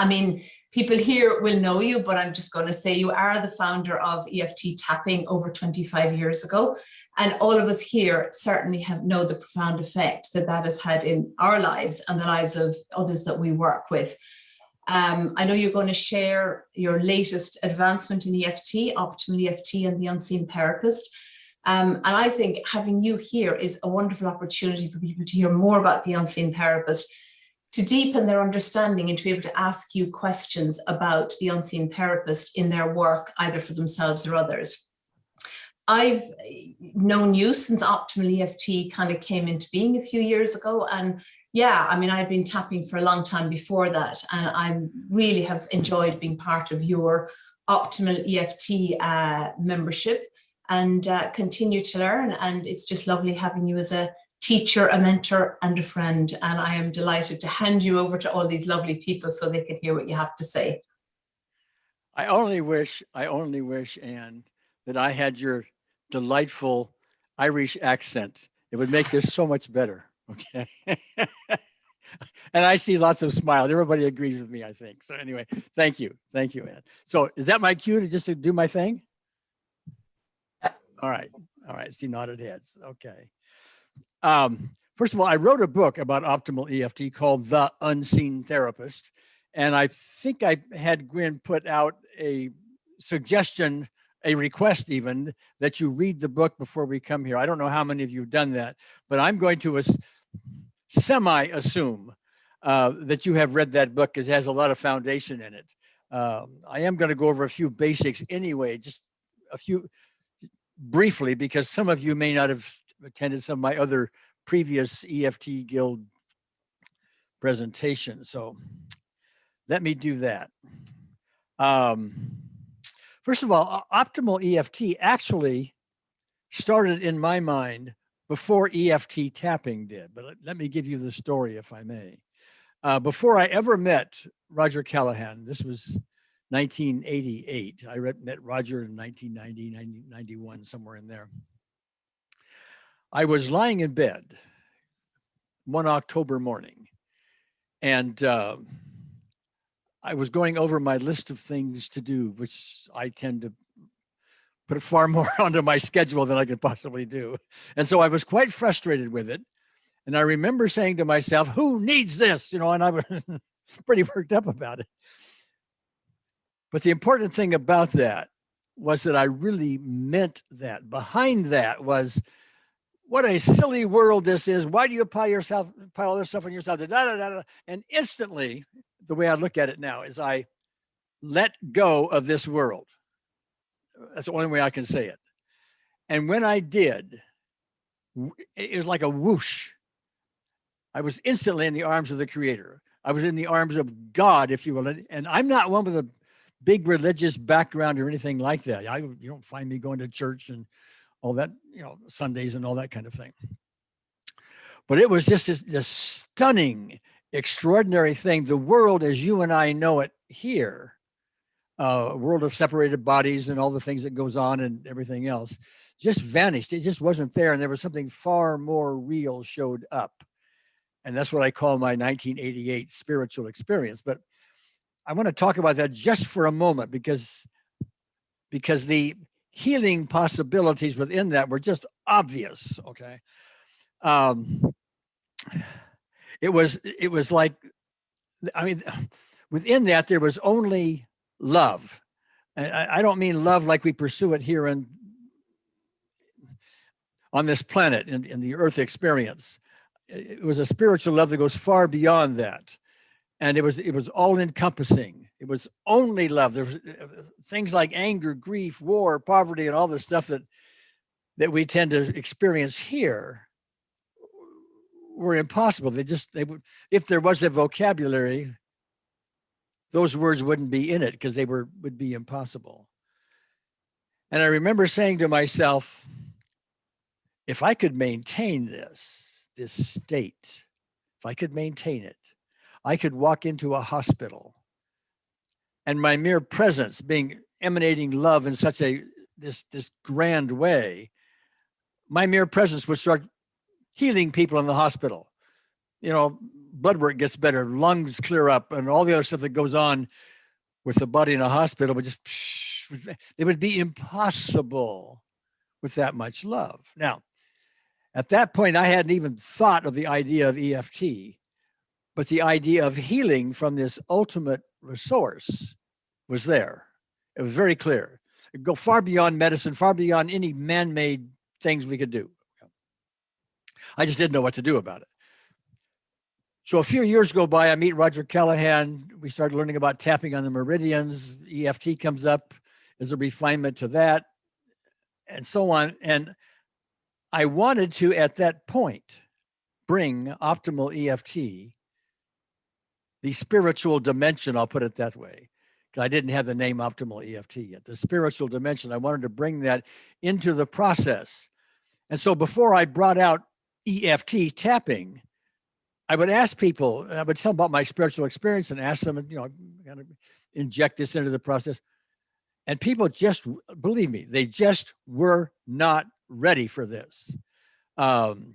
I mean, people here will know you, but I'm just going to say you are the founder of EFT tapping over 25 years ago. And all of us here certainly have know the profound effect that that has had in our lives and the lives of others that we work with. Um, I know you're going to share your latest advancement in EFT, Optimal EFT and the Unseen Therapist. Um, and I think having you here is a wonderful opportunity for people to hear more about the Unseen Therapist, to deepen their understanding and to be able to ask you questions about the Unseen Therapist in their work, either for themselves or others. I've known you since Optimal EFT kind of came into being a few years ago and yeah, I mean, I've been tapping for a long time before that, and I really have enjoyed being part of your Optimal EFT uh, membership and uh, continue to learn. And it's just lovely having you as a teacher, a mentor, and a friend. And I am delighted to hand you over to all these lovely people so they can hear what you have to say. I only wish, I only wish, Anne, that I had your delightful Irish accent. It would make this so much better. Okay. and I see lots of smiles. Everybody agrees with me, I think. So anyway, thank you. Thank you, Anne. So is that my cue to just to do my thing? All right. All right. See nodded heads. Okay. Um, first of all, I wrote a book about optimal EFT called The Unseen Therapist. And I think I had Gwen put out a suggestion a request even that you read the book before we come here. I don't know how many of you have done that, but I'm going to semi assume uh, that you have read that book because it has a lot of foundation in it. Um, I am going to go over a few basics anyway, just a few briefly, because some of you may not have attended some of my other previous EFT Guild presentations. So let me do that. Um, first of all, optimal EFT actually started in my mind before EFT tapping did. But let me give you the story, if I may. Uh, before I ever met Roger Callahan, this was 1988. I met Roger in 1990, 91, somewhere in there. I was lying in bed one October morning, and uh, I was going over my list of things to do, which I tend to put far more onto my schedule than I could possibly do. And so I was quite frustrated with it. And I remember saying to myself, who needs this? You know, and I was pretty worked up about it. But the important thing about that was that I really meant that. Behind that was what a silly world this is. Why do you pile yourself, pile all this stuff on yourself? Da, da, da, da. And instantly, the way I look at it now is I let go of this world. That's the only way I can say it. And when I did, it was like a whoosh. I was instantly in the arms of the creator. I was in the arms of God, if you will. And I'm not one with a big religious background or anything like that. I, you don't find me going to church and all that, you know, Sundays and all that kind of thing. But it was just this, this stunning, extraordinary thing. The world as you and I know it here uh, world of separated bodies and all the things that goes on and everything else just vanished. It just wasn't there. And there was something far more real showed up. And that's what I call my 1988 spiritual experience. But I want to talk about that just for a moment because, because the healing possibilities within that were just obvious. Okay. Um, it was, it was like, I mean, within that, there was only love. And I, I don't mean love like we pursue it here in, on this planet in, in the earth experience. It was a spiritual love that goes far beyond that. And it was, it was all encompassing. It was only love. There was uh, things like anger, grief, war, poverty, and all the stuff that, that we tend to experience here were impossible. They just, they would, if there was a vocabulary, those words wouldn't be in it because they were would be impossible. And I remember saying to myself, if I could maintain this, this state, if I could maintain it, I could walk into a hospital and my mere presence being emanating love in such a this this grand way, my mere presence would start healing people in the hospital you know, blood work gets better, lungs clear up, and all the other stuff that goes on with the body in a hospital would just, it would be impossible with that much love. Now, at that point, I hadn't even thought of the idea of EFT, but the idea of healing from this ultimate resource was there. It was very clear. It go far beyond medicine, far beyond any man-made things we could do. I just didn't know what to do about it. So a few years go by, I meet Roger Callahan. We start learning about tapping on the meridians. EFT comes up as a refinement to that and so on. And I wanted to, at that point, bring optimal EFT, the spiritual dimension, I'll put it that way. I didn't have the name optimal EFT yet. The spiritual dimension, I wanted to bring that into the process. And so before I brought out EFT tapping, I would ask people, I would tell them about my spiritual experience and ask them, you know, kind of inject this into the process. And people just, believe me, they just were not ready for this. Um,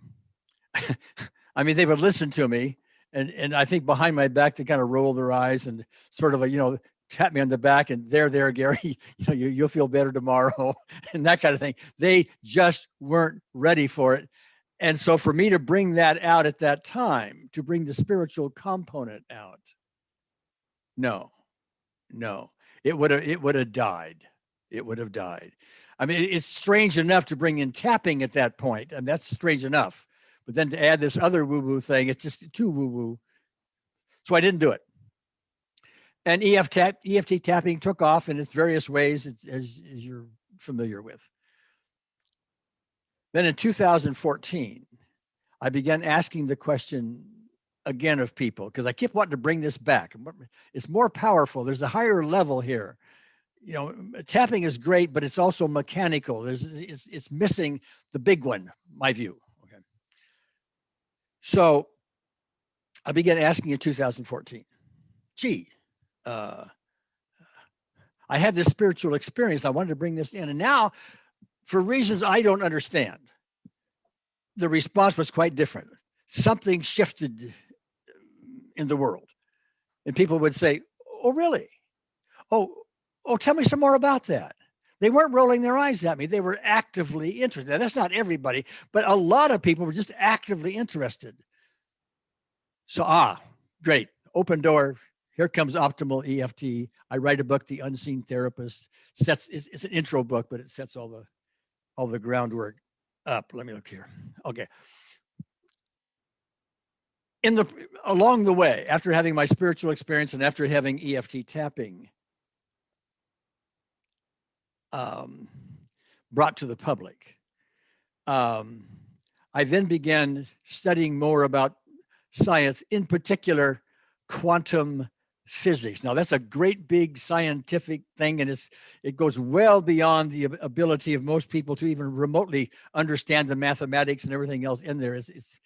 I mean, they would listen to me and, and I think behind my back, they kind of roll their eyes and sort of, a, you know, tap me on the back and there, there, Gary, you know, you, you'll feel better tomorrow and that kind of thing. They just weren't ready for it. And so for me to bring that out at that time, to bring the spiritual component out, no, no, it would have, it would have died. It would have died. I mean, it's strange enough to bring in tapping at that point, and that's strange enough. But then to add this other woo-woo thing, it's just too woo-woo. So I didn't do it. And EFT, tap, EFT tapping took off in its various ways, as, as you're familiar with. Then in 2014, I began asking the question again of people because I kept wanting to bring this back. It's more powerful. There's a higher level here. You know, tapping is great, but it's also mechanical. There's it's, it's missing the big one, my view. Okay. So I began asking in 2014, gee, uh, I had this spiritual experience. I wanted to bring this in. And now, for reasons I don't understand, the response was quite different. Something shifted in the world. And people would say, oh, really? Oh, oh, tell me some more about that. They weren't rolling their eyes at me. They were actively interested. Now, that's not everybody, but a lot of people were just actively interested. So, ah, great, open door, here comes optimal EFT. I write a book, The Unseen Therapist. Sets it's, it's, an intro book, but it sets all the all the groundwork up. Let me look here. Okay. In the along the way, after having my spiritual experience and after having EFT tapping um, brought to the public, um, I then began studying more about science, in particular quantum physics. Now that's a great big scientific thing and it's it goes well beyond the ability of most people to even remotely understand the mathematics and everything else in there. It's, it's,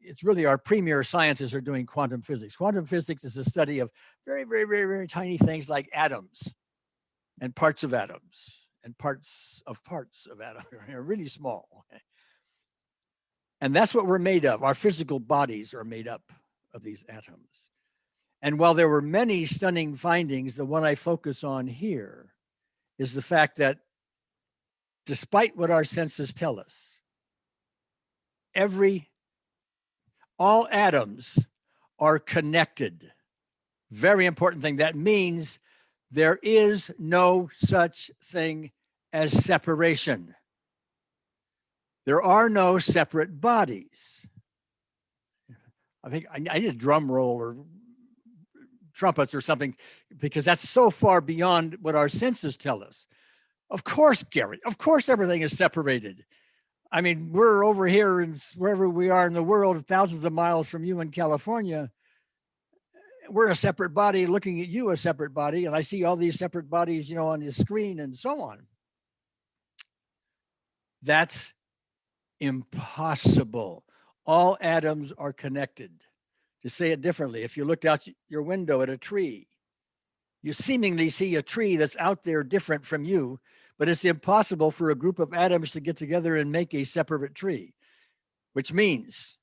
it's really our premier scientists are doing quantum physics. Quantum physics is a study of very, very, very, very tiny things like atoms and parts of atoms and parts of parts of atoms, are really small. And that's what we're made of. Our physical bodies are made up of these atoms. And while there were many stunning findings, the one I focus on here is the fact that despite what our senses tell us, every, all atoms are connected. Very important thing. That means there is no such thing as separation. There are no separate bodies. I think I, need a drum roll or trumpets or something, because that's so far beyond what our senses tell us. Of course, Gary, of course, everything is separated. I mean, we're over here and wherever we are in the world, thousands of miles from you in California. We're a separate body looking at you, a separate body. And I see all these separate bodies, you know, on the screen and so on. That's impossible. All atoms are connected. To say it differently, if you looked out your window at a tree, you seemingly see a tree that's out there different from you, but it's impossible for a group of atoms to get together and make a separate tree, which means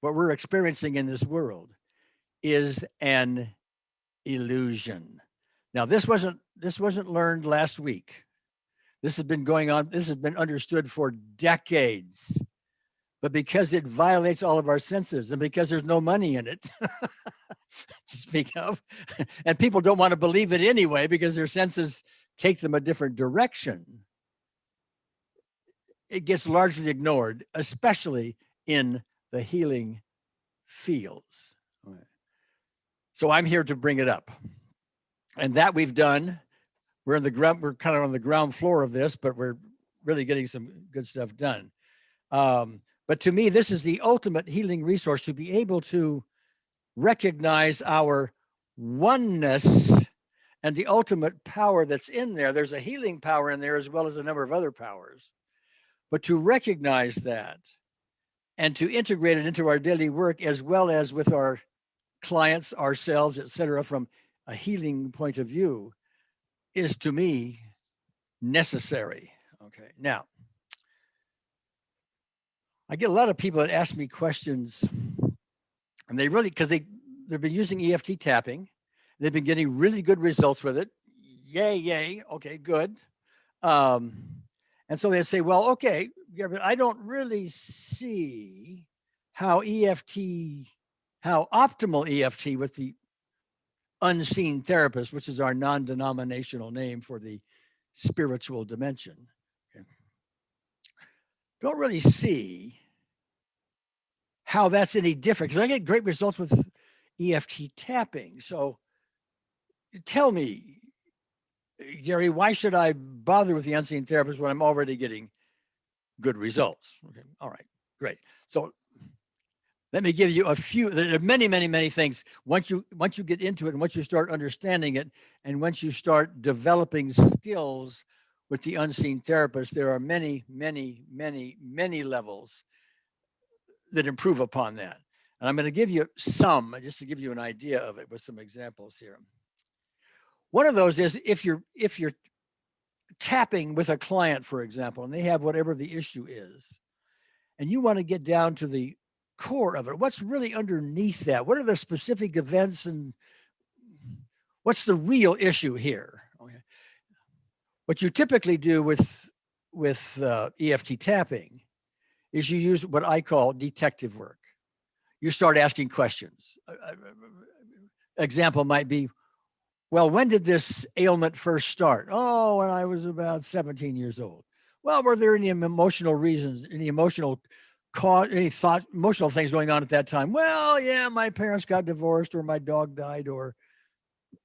what we're experiencing in this world is an illusion. Now, this wasn't this wasn't learned last week. This has been going on, this has been understood for decades. But because it violates all of our senses and because there's no money in it to speak of, and people don't want to believe it anyway because their senses take them a different direction, it gets largely ignored, especially in the healing fields. So I'm here to bring it up. And that we've done. We're in the ground, we're kind of on the ground floor of this, but we're really getting some good stuff done. Um, but to me, this is the ultimate healing resource to be able to recognize our oneness and the ultimate power that's in there. There's a healing power in there as well as a number of other powers. But to recognize that and to integrate it into our daily work as well as with our clients, ourselves, et cetera, from a healing point of view is to me necessary. Okay, now I get a lot of people that ask me questions and they really, because they, they've been using EFT tapping. They've been getting really good results with it. Yay, yay. Okay, good. Um, and so they say, well, okay, yeah, but I don't really see how EFT, how optimal EFT with the unseen therapist, which is our non-denominational name for the spiritual dimension. Okay. Don't really see how that's any different because I get great results with EFT tapping. So tell me, Gary, why should I bother with the unseen therapist when I'm already getting good results? Okay, all right, great. So let me give you a few, there are many, many, many things. Once you, once you get into it and once you start understanding it, and once you start developing skills with the unseen therapist, there are many, many, many, many levels that improve upon that. And I'm going to give you some, just to give you an idea of it with some examples here. One of those is if you're, if you're tapping with a client, for example, and they have whatever the issue is, and you want to get down to the core of it? What's really underneath that? What are the specific events and what's the real issue here? Okay. What you typically do with with uh, EFT tapping is you use what I call detective work. You start asking questions. Uh, uh, example might be, well, when did this ailment first start? Oh, when I was about 17 years old. Well, were there any emotional reasons, any emotional cause any thought emotional things going on at that time well yeah my parents got divorced or my dog died or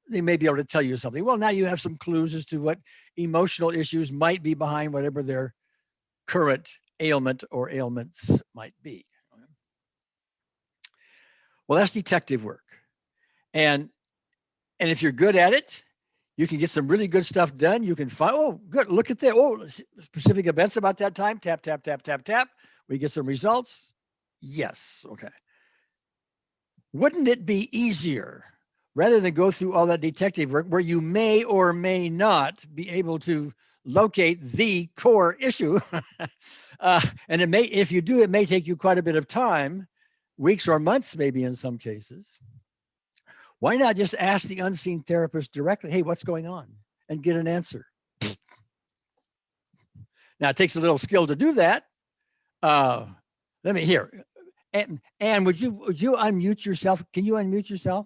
they may be able to tell you something well now you have some clues as to what emotional issues might be behind whatever their current ailment or ailments might be well that's detective work. And and if you're good at it you can get some really good stuff done. You can find oh good look at that. Oh specific events about that time. Tap tap tap tap tap. We get some results? Yes, okay. Wouldn't it be easier rather than go through all that detective work where you may or may not be able to locate the core issue. uh, and it may, if you do, it may take you quite a bit of time, weeks or months, maybe in some cases. Why not just ask the unseen therapist directly, hey, what's going on? And get an answer. now, it takes a little skill to do that, uh, let me hear. And, and would you would you unmute yourself? Can you unmute yourself?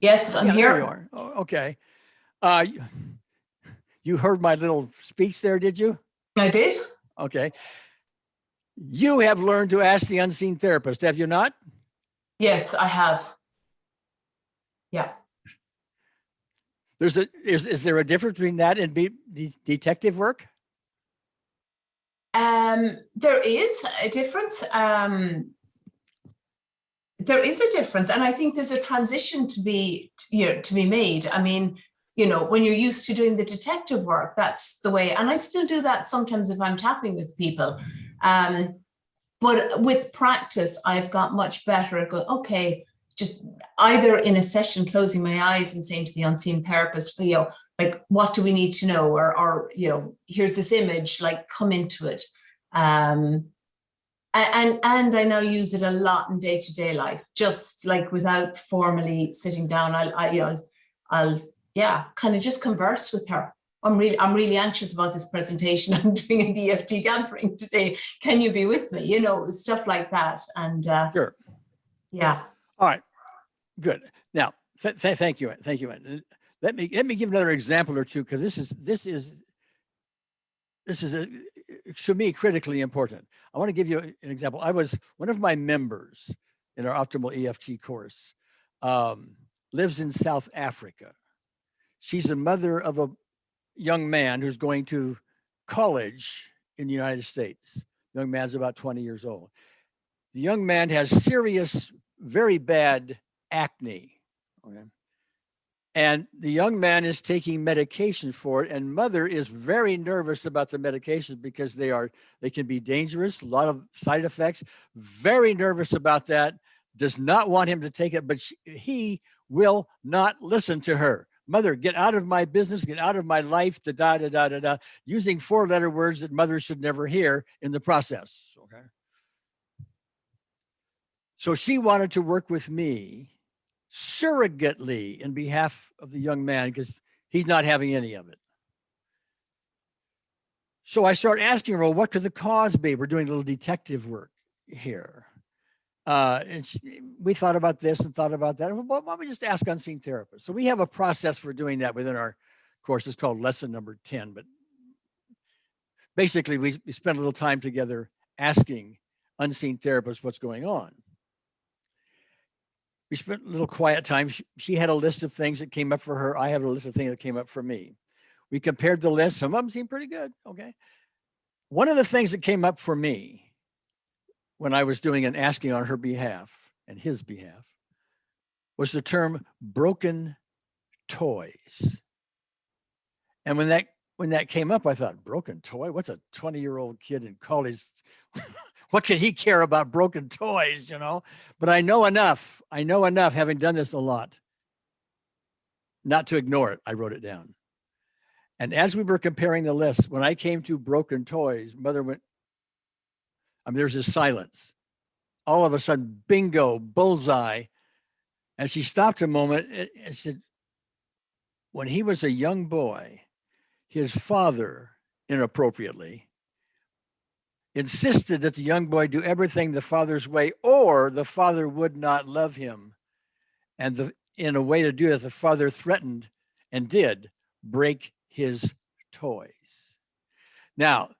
Yes, I'm Yeah, there you here. are. Oh, okay. Uh, you- heard my little speech there, did you? I did. Okay. You have learned to ask the unseen therapist, have you not? Yes, I have. Yeah. There's a is is there a difference between that and be, de- detective work? Um, there is a difference. Um, there is a difference, and I think there's a transition to be, you know, to be made. I mean, you know, when you're used to doing the detective work, that's the way. And I still do that sometimes if I'm tapping with people. Um, but with practice, I've got much better at going, okay, just either in a session, closing my eyes and saying to the unseen therapist, you know, like, what do we need to know? Or, or, you know, here's this image, like come into it. Um, And, and I now use it a lot in day-to-day life, just like without formally sitting down, I'll, I, you know, I'll, yeah, kind of just converse with her. I'm really, I'm really anxious about this presentation. I'm doing an EFT gathering today. Can you be with me? You know, stuff like that. And, uh, Sure. yeah, All right, good. Now, th- th- thank you, thank you. Ann. Let me, let me give another example or two, because this is, this is, this is, a, to me, critically important. I want to give you an example. I was, one of my members in our optimal EFT course um, lives in South Africa. She's a mother of a young man who's going to college in the United States. Young man's about 20 years old. The young man has serious, very bad acne. Okay. And the young man is taking medication for it, and mother is very nervous about the medications because they are they can be dangerous, a lot of side effects. Very nervous about that. Does not want him to take it, but she, he will not listen to her. Mother, get out of my business, get out of my life, da da da da da da, using four letter words that mother should never hear in the process. Okay. So she wanted to work with me surrogately in behalf of the young man because he's not having any of it. So I start asking her, well, what could the cause be? We're doing a little detective work here. Uh, we thought about this and thought about that. Well, why don't we just ask unseen therapists? So we have a process for doing that within our course. It's called lesson number 10. But basically, we, we spend a little time together asking unseen therapists what's going on we spent a little quiet time. She, she had a list of things that came up for her. I have a list of things that came up for me. We compared the list. Some of them seemed pretty good. Okay. One of the things that came up for me when I was doing an asking on her behalf and his behalf was the term broken toys. And when that when that came up, I thought, broken toy? What's a 20 year old kid in college? what could he care about broken toys, you know? But I know enough. I know enough, having done this a lot, not to ignore it. I wrote it down. And as we were comparing the list, when I came to broken toys, mother went, Mean, there's this silence. All of a sudden, bingo, bullseye. And she stopped a moment and said, when he was a young boy, his father inappropriately insisted that the young boy do everything the father's way or the father would not love him and the in a way to do it the father threatened and did break his toys now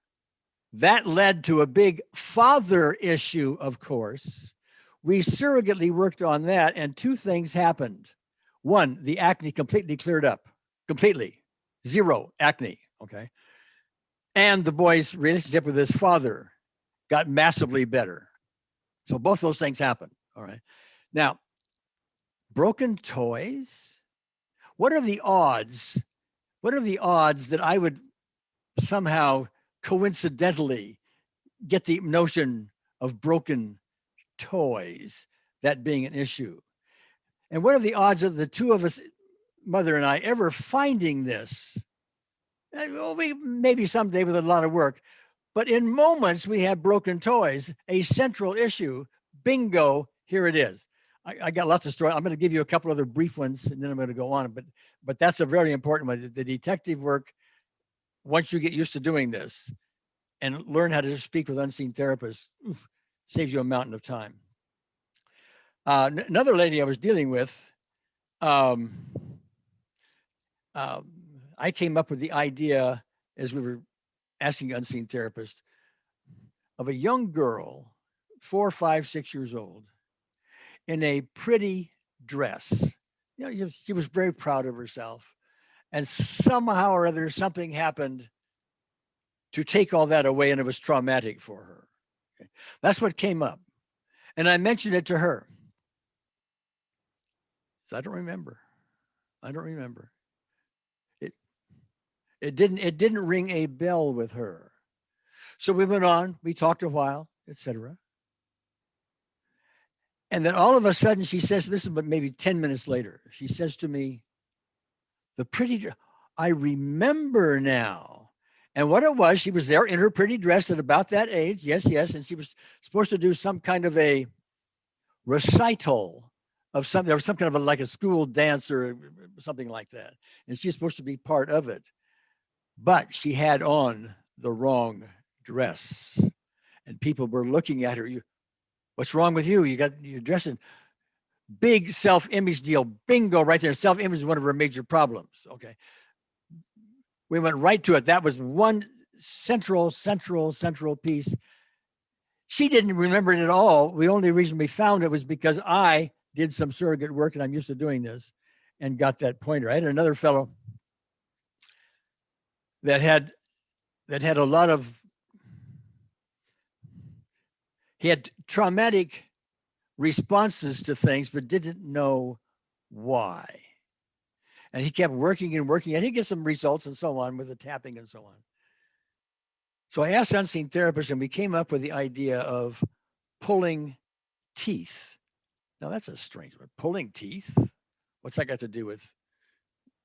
that led to a big father issue of course we surrogately worked on that and two things happened one the acne completely cleared up completely zero acne okay and the boy's relationship with his father got massively better. So both those things happened, All right. Now, broken toys. What are the odds? What are the odds that I would somehow coincidentally get the notion of broken toys, that being an issue? And what are the odds of the two of us, mother and I, ever finding this? Uh, Well, we maybe someday with a lot of work, but in moments we have broken toys, a central issue. Bingo, here it is. I, I got lots of stories. I'm going to give you a couple other brief ones, and then I'm going to go on. But but that's a very important one. The detective work. Once you get used to doing this, and learn how to speak with unseen therapists, oof, saves you a mountain of time. Uh, another lady I was dealing with. Um, um, I came up with the idea as we were asking unseen therapists of a young girl, four, five, six years old, in a pretty dress. You know, she was very proud of herself. And somehow or other, something happened to take all that away, and it was traumatic for her. Okay. That's what came up. And I mentioned it to her. So I don't remember. I don't remember. It it didn't it didn't ring a bell with her. So we went on, we talked a while, etc. And then all of a sudden she says, this is but maybe 10 minutes later, she says to me, the pretty, I remember now. And what it was, she was there in her pretty dress at about that age. Yes, yes. And she was supposed to do some kind of a recital of something, there was some kind of a, like a school dance or uh, something like that. And she's supposed to be part of it. But she had on the wrong dress. And people were looking at her. You, what's wrong with you? You got you're dressing big self-image deal. Bingo, right there. Self-image is one of her major problems. Okay. We went right to it. That was one central, central, central piece. She didn't remember it at all. The only reason we found it was because I did some surrogate work and I'm used to doing this and got that pointer. I had another fellow that had that had a lot of he had traumatic responses to things but didn't know why. And he kept working and working and he get some results and so on with the tapping and so on. So i asked unseen therapists and we came up with the idea of pulling teeth. Now that's a strange word pulling teeth? What's that got to do with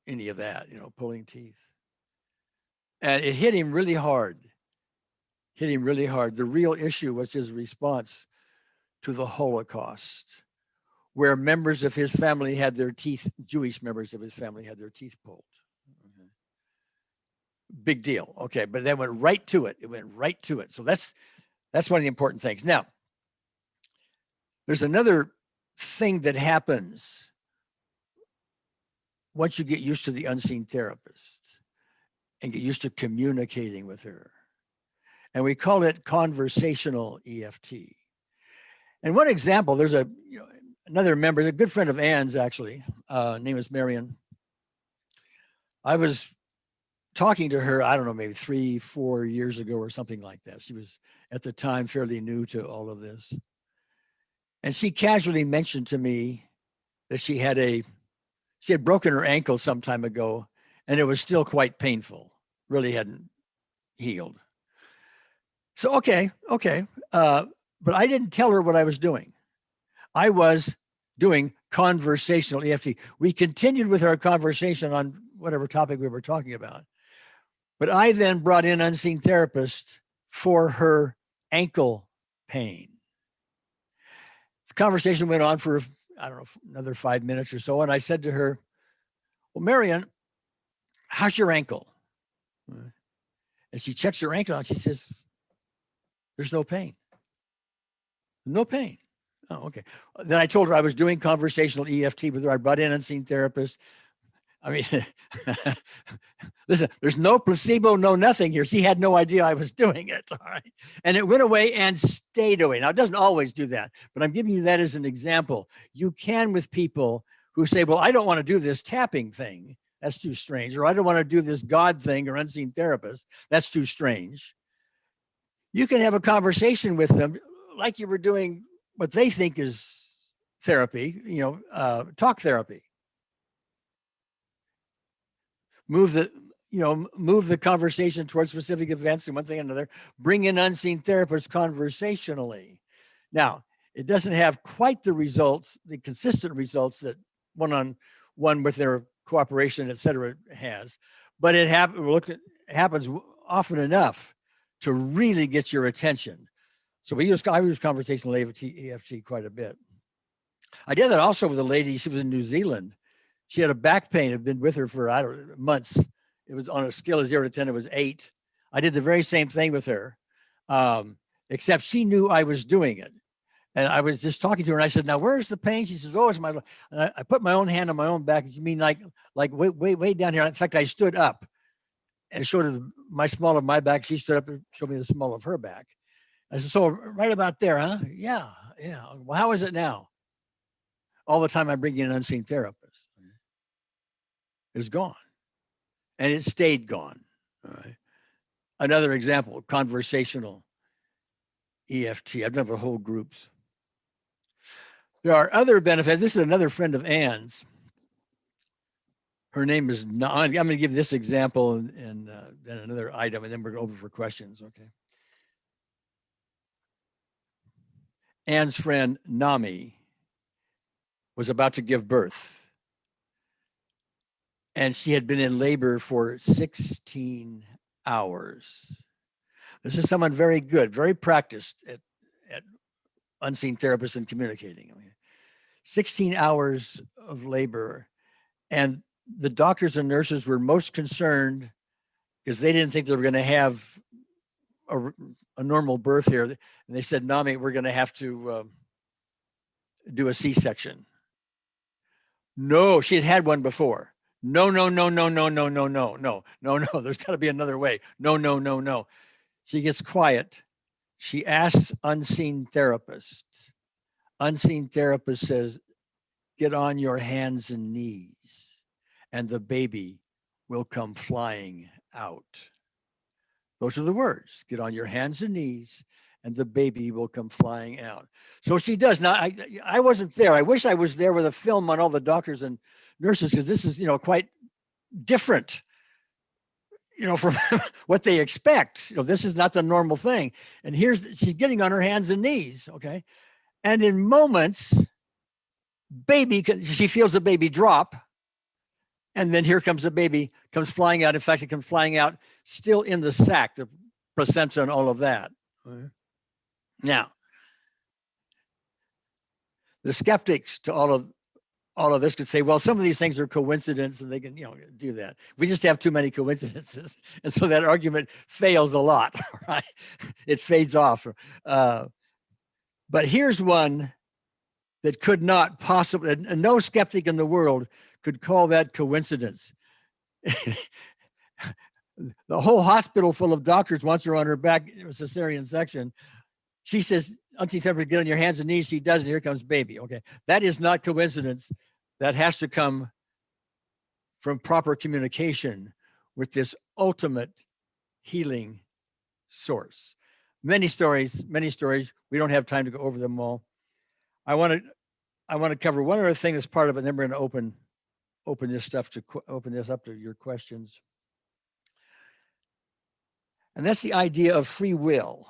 any of that you know pulling teeth? And it hit him really hard. Hit him really hard. The real issue was his response to the holocaust where members of his family had their teeth jewish members of his family had their teeth pulled okay. big deal okay but then went right to it it went right to it so that's that's one of the important things now there's another thing that happens once you get used to the unseen therapist and get used to communicating with her. And we call it conversational EFT. And one example, there's a you know, another member, a good friend of Ann's actually, uh, name is Marion. I was talking to her, I don't know, maybe three, four years ago or something like that. She was at the time fairly new to all of this. And she casually mentioned to me that she had a, she had broken her ankle some time ago and it was still quite painful, really hadn't healed. So, okay, okay. Uh, but I didn't tell her what I was doing. I was doing conversational EFT. We continued with our conversation on whatever topic we were talking about. But I then brought in unseen therapist for her ankle pain. The conversation went on for, I don't know, another five minutes or so. And I said to her, well, Marion, how's your ankle? And she checks her ankle and She says, there's no pain. No pain. Oh, okay. Then I told her I was doing conversational EFT with her. I brought in unseen therapist. I mean, listen, there's no placebo, no nothing here. She had no idea I was doing it. All right. And it went away and stayed away. Now, it doesn't always do that, but I'm giving you that as an example. You can with people who say, well, I don't want to do this tapping thing. That's too strange. Or I don't want to do this God thing or unseen therapist. That's too strange. You can have a conversation with them like you were doing what they think is therapy, you know, uh, talk therapy. Move the, you know, move the conversation towards specific events and one thing and another. Bring in unseen therapists conversationally. Now, it doesn't have quite the results, the consistent results that one on one with their cooperation, et cetera, has. But it, hap happens often enough to really get your attention. So we use, I use conversational EFT, quite a bit. I did that also with a lady, she was in New Zealand. She had a back pain, had been with her for, I don't know, months. It was on a scale of zero to 10, it was eight. I did the very same thing with her, um, except she knew I was doing it. And I was just talking to her and I said, now where's the pain? She says, oh, it's my, and I, I put my own hand on my own back. You mean like, like way, way, way down here. In fact, I stood up and showed her my small of my back. She stood up and showed me the small of her back. I said, so right about there, huh? Yeah, yeah. Well, how is it now? All the time I bring in an unseen therapist. It's gone. And it stayed gone. Another example, conversational EFT. I've done for whole groups. There are other benefits. This is another friend of Ann's. Her name is, I'm going to give this example and, and uh, then another item, and then we're over for questions. Okay. Ann's friend Nami was about to give birth. And she had been in labor for 16 hours. This is someone very good, very practiced at, at unseen therapists and communicating. I mean, 16 hours of labor. And the doctors and nurses were most concerned because they didn't think they were going to have a, a normal birth here. And they said, Nami, we're going to have to um, do a C-section. No, she had had one before. No, no, no, no, no, no, no, no, no, no, no. There's got to be another way. No, no, no, no. She gets quiet. She asks unseen therapist. Unseen therapist says, get on your hands and knees and the baby will come flying out. Those are the words. Get on your hands and knees and the baby will come flying out. So she does. Now, I, I wasn't there. I wish I was there with a film on all the doctors and nurses because this is, you know, quite different, you know, from what they expect. You know, this is not the normal thing. And here's, she's getting on her hands and knees. Okay. And in moments, baby, she feels the baby drop. And then here comes the baby, comes flying out. In fact, it comes flying out still in the sac, the placenta and all of that. Okay. Now, the skeptics to all of all of this could say, well, some of these things are coincidence and they can, you know, do that. We just have too many coincidences. And so that argument fails a lot, right? It fades off. Uh, but here's one that could not possibly, no skeptic in the world could call that coincidence. the whole hospital full of doctors wants her on her back cesarean section. She says, Auntie Temper, get on your hands and knees. She does, and here comes baby. Okay. That is not coincidence. That has to come from proper communication with this ultimate healing source. Many stories, many stories. We don't have time to go over them all. I want to, I want to cover one other thing that's part of it, and then we're going to open, open this stuff to open this up to your questions. And that's the idea of free will.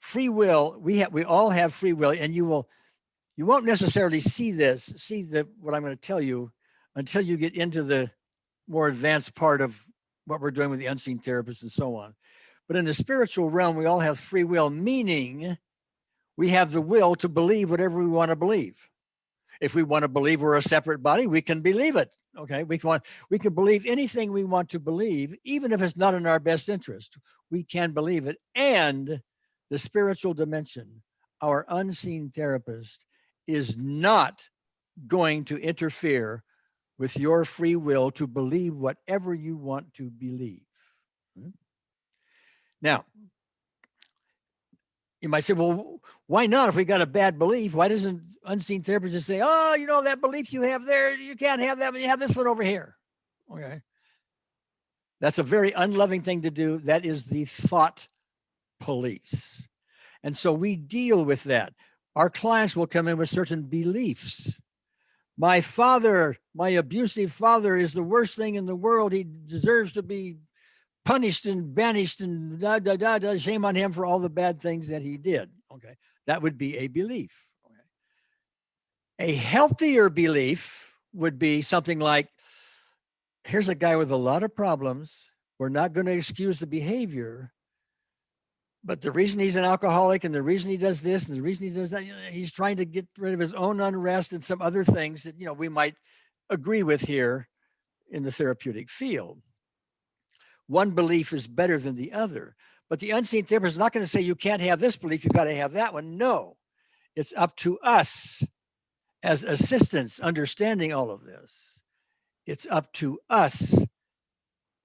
Free will, we have, we all have free will, and you will, you won't necessarily see this, see the what I'm going to tell you until you get into the more advanced part of what we're doing with the unseen therapists and so on. But in the spiritual realm, we all have free will, meaning we have the will to believe whatever we want to believe. If we want to believe we're a separate body, we can believe it. Okay, we can we can believe anything we want to believe, even if it's not in our best interest. We can believe it. And the spiritual dimension, our unseen therapist, is not going to interfere with your free will to believe whatever you want to believe. Hmm? Now, you might say, well, why not? If we got a bad belief, why doesn't unseen therapist just say, oh, you know, that belief you have there, you can't have that, but you have this one over here. Okay. That's a very unloving thing to do. That is the thought police. And so we deal with that. Our clients will come in with certain beliefs. My father, my abusive father, is the worst thing in the world. He deserves to be punished and banished and da da da da. Shame on him for all the bad things that he did. Okay, that would be a belief. Okay. A healthier belief would be something like, "Here's a guy with a lot of problems. We're not going to excuse the behavior, but the reason he's an alcoholic and the reason he does this and the reason he does that, you know, he's trying to get rid of his own unrest and some other things that you know we might agree with here in the therapeutic field." One belief is better than the other. But the unseen therapist is not going to say you can't have this belief, you've got to have that one. No, it's up to us as assistants understanding all of this. It's up to us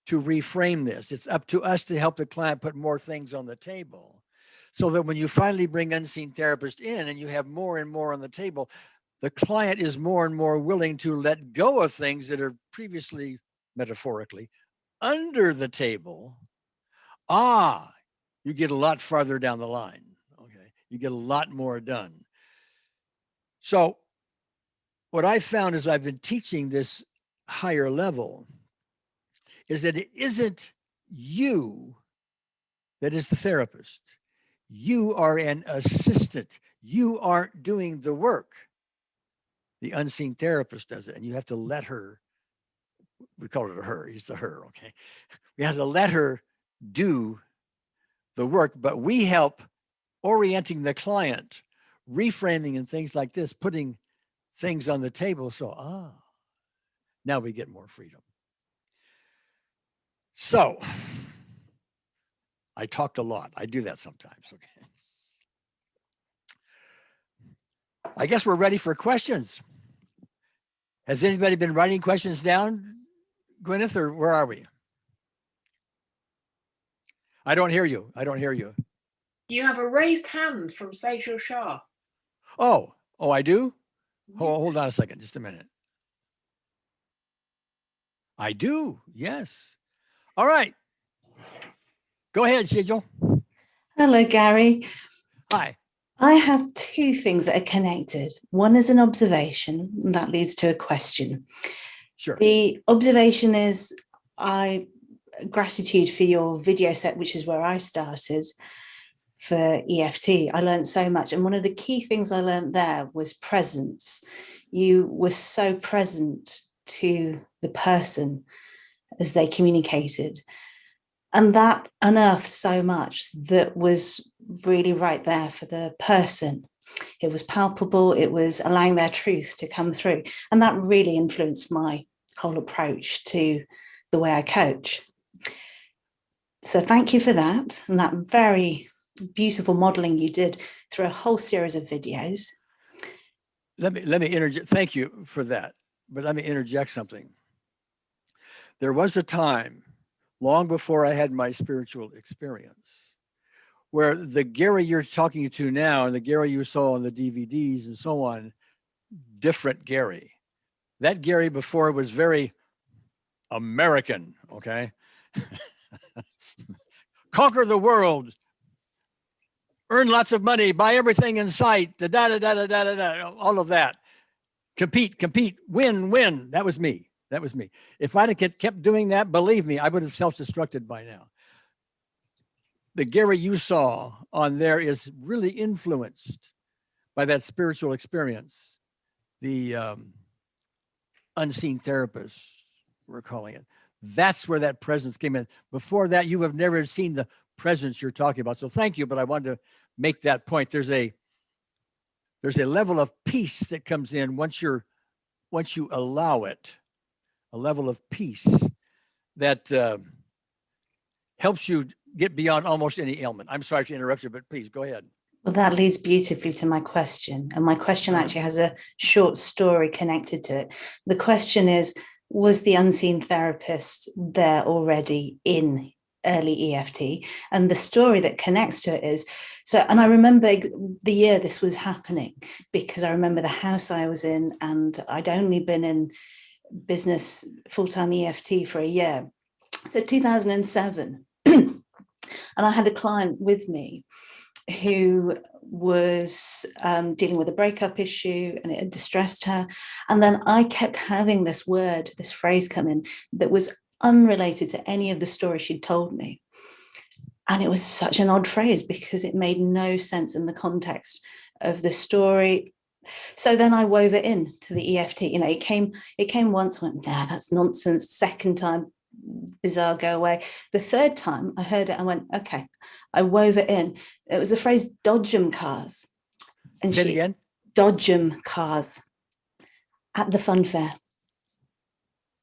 to reframe this. It's up to us to help the client put more things on the table so that when you finally bring unseen therapist in and you have more and more on the table, the client is more and more willing to let go of things that are previously metaphorically under the table, ah, you get a lot farther down the line. Okay. You get a lot more done. So, what I found as I've been teaching this higher level is that it isn't you that is the therapist. You are an assistant. You aren't doing the work. The unseen therapist does it, and you have to let her we call it a her, he's a her, okay? We had to let her do the work, but we help orienting the client, reframing and things like this, putting things on the table. So, ah, now we get more freedom. So, I talked a lot. I do that sometimes. Okay. I guess we're ready for questions. Has anybody been writing questions down, Gwyneth, or where are we? I don't hear you. I don't hear you. You have a raised hand from Sejal Shah. Oh, oh, I do? Mm-hmm. Hold, hold on a second, just a minute. I do, yes. All right. Go ahead, Sejal. Hello, Gary. Hi. I have two things that are connected. One is an observation, and that leads to a question. Sure. The observation is I gratitude for your video set, which is where I started for EFT. I learned so much. And one of the key things I learned there was presence. You were so present to the person as they communicated. And that unearthed so much that was really right there for the person. It was palpable, it was allowing their truth to come through. And that really influenced my whole approach to the way I coach. So thank you for that and that very beautiful modeling you did through a whole series of videos. Let me let me interject. Thank you for that. But let me interject something. There was a time long before I had my spiritual experience where the Gary you're talking to now and the Gary you saw on the DVDs and so on, different Gary. That Gary before was very American, okay? Conquer the world, earn lots of money, buy everything in sight, da da da da da da da, all of that. Compete, compete, win, win. That was me. That was me. If I'd have kept doing that, believe me, I would have self-destructed by now. The Gary you saw on there is really influenced by that spiritual experience. The um, unseen therapists, we're calling it. That's where that presence came in. Before that, you have never seen the presence you're talking about. So thank you, but I wanted to make that point. There's a there's a level of peace that comes in once you're once you allow it, a level of peace that uh, helps you get beyond almost any ailment. I'm sorry to interrupt you, but please go ahead. Well, that leads beautifully to my question. And my question Mm-hmm. actually has a short story connected to it. The question is, was the unseen therapist there already in early EFT? And the story that connects to it is, so, and I remember the year this was happening because I remember the house I was in and I'd only been in business full-time EFT for a year. So 2007, and I had a client with me who was um, dealing with a breakup issue and it had distressed her. And then I kept having this word, this phrase come in that was unrelated to any of the story she'd told me. And it was such an odd phrase because it made no sense in the context of the story. So then I wove it in to the EFT. You know, it came, it came once, I went, nah, that's nonsense. Second time, bizarre, go away. The third time I heard it, I went, okay, I wove it in. It was the phrase dodgem cars. And Say she, again. dodgem cars at the fun fair.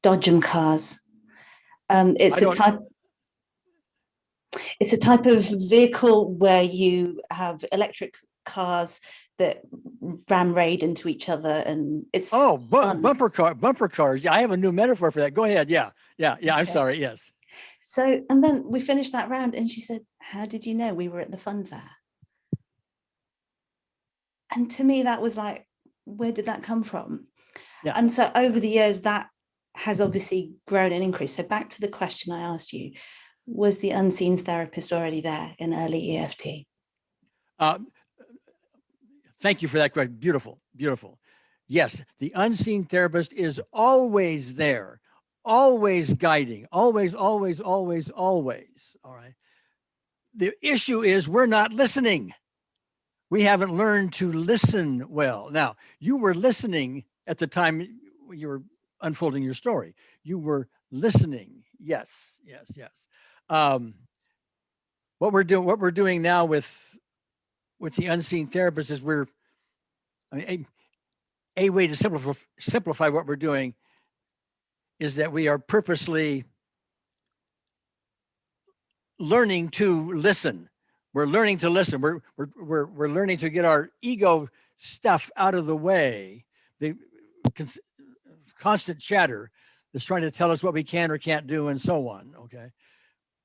Dodgem cars. Um, it's I a type. It's a type of vehicle where you have electric cars that ram raid into each other, and it's Oh, bu- bumper car, bumper cars. Yeah, I have a new metaphor for that. Go ahead. Yeah, yeah, yeah. I'm sorry. Yes. So, and then we finished that round, and she said, "How did you know we were at the fun fair?" And to me, that was like, where did that come from? Yeah. And so over the years, that has obviously grown and increased. So back to the question I asked you, was the unseen therapist already there in early EFT? Uh, thank you for that question. Beautiful, beautiful. Yes, the unseen therapist is always there, always guiding, always, always, always, always. All right. The issue is we're not listening. We haven't learned to listen well. Now, you were listening at the time you were unfolding your story. You were listening. Yes, yes, yes. Um, what we're doing, what we're doing now with with the unseen therapist is we're, I mean, a, a way to simplify simplify what we're doing is that we are purposely learning to listen. We're learning to listen. We're we're we're we're learning to get our ego stuff out of the way. The cons- constant chatter that's trying to tell us what we can or can't do and so on. Okay.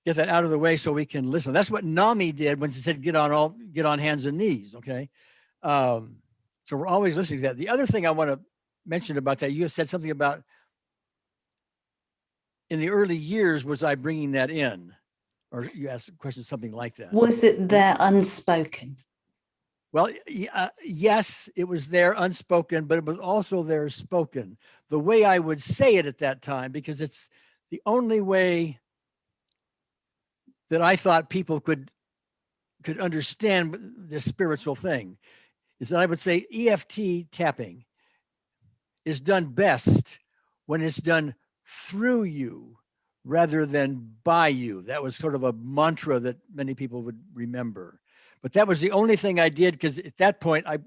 Get that out of the way so we can listen. That's what Nami did when she said, get on all, get on hands and knees. Okay. Um, so we're always listening to that. The other thing I want to mention about that, you have said something about in the early years, was I bringing that in? Or you asked a question, something like that. Was it there unspoken? Well, uh, yes, it was there unspoken, but it was also there spoken. The way I would say it at that time, because it's the only way that I thought people could could understand this spiritual thing, is that I would say EFT tapping is done best when it's done through you rather than by you. That was sort of a mantra that many people would remember but that was the only thing I did because at that point I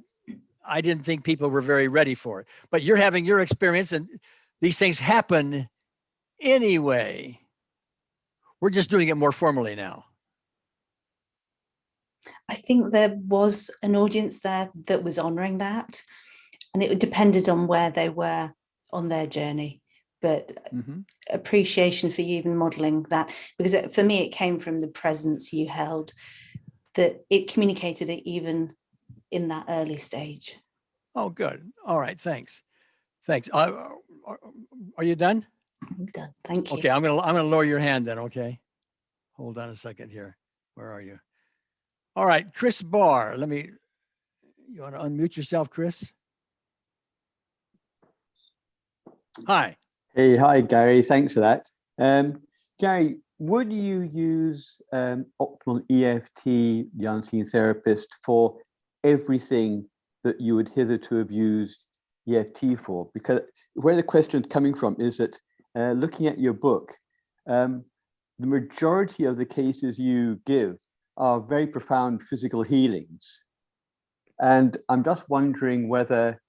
I didn't think people were very ready for it. But you're having your experience and these things happen anyway. We're just doing it more formally now. I think there was an audience there that was honouring that, and it depended on where they were on their journey. But Mhm. appreciation for you even modelling that, because it, for me, it came from the presence you held, that it communicated it even in that early stage. Oh, good. All right. Thanks. Thanks. Uh, are you done? I'm done. Thank you. Okay. I'm gonna I'm gonna lower your hand then. Okay. Hold on a second here. Where are you? All right, Chris Barr. Let me. You want to unmute yourself, Chris? Hi. Hey, hi, Gary. Thanks for that. Um, Gary, would you use um, optimal EFT, the unseen therapist, for everything that you would hitherto have used EFT for? Because where the question is coming from is that uh, looking at your book, um, the majority of the cases you give are very profound physical healings. And I'm just wondering whether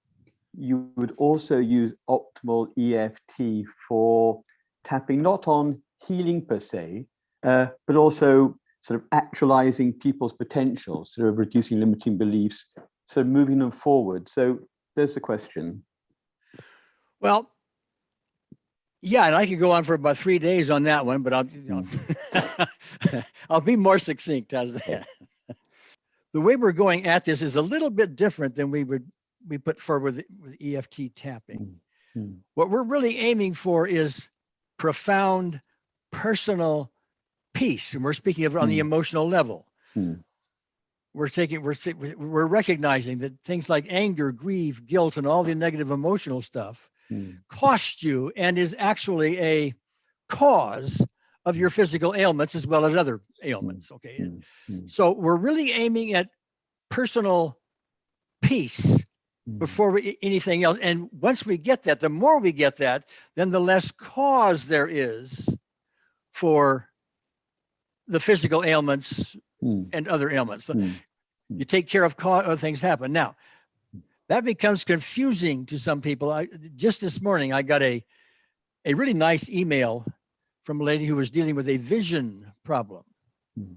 you would also use optimal EFT for tapping not on healing per se, uh, but also sort of actualizing people's potential, sort of reducing limiting beliefs, so moving them forward. So there's the question. Well, yeah, and I could go on for about three days on that one, but I'll, you know, I'll be more succinct as that. The way we're going at this is a little bit different than we would we put forward with, EFT tapping. Mm. What we're really aiming for is profound personal peace, and we're speaking of it on the Mm. emotional level. Mm. We're taking we're we- we're recognizing that things like anger, grief, guilt, and all the negative emotional stuff Mm. cost you and is actually a cause of your physical ailments as well as other ailments. Okay. Mm. Mm. So we're really aiming at personal peace Mm. before we, anything else. And once we get that, the more we get that, then the less cause there is for the physical ailments Mm. and other ailments. So Mm. you take care of cause, other things happen. Now, that becomes confusing to some people. I just this morning I got a a really nice email from a lady who was dealing with a vision problem. Mm.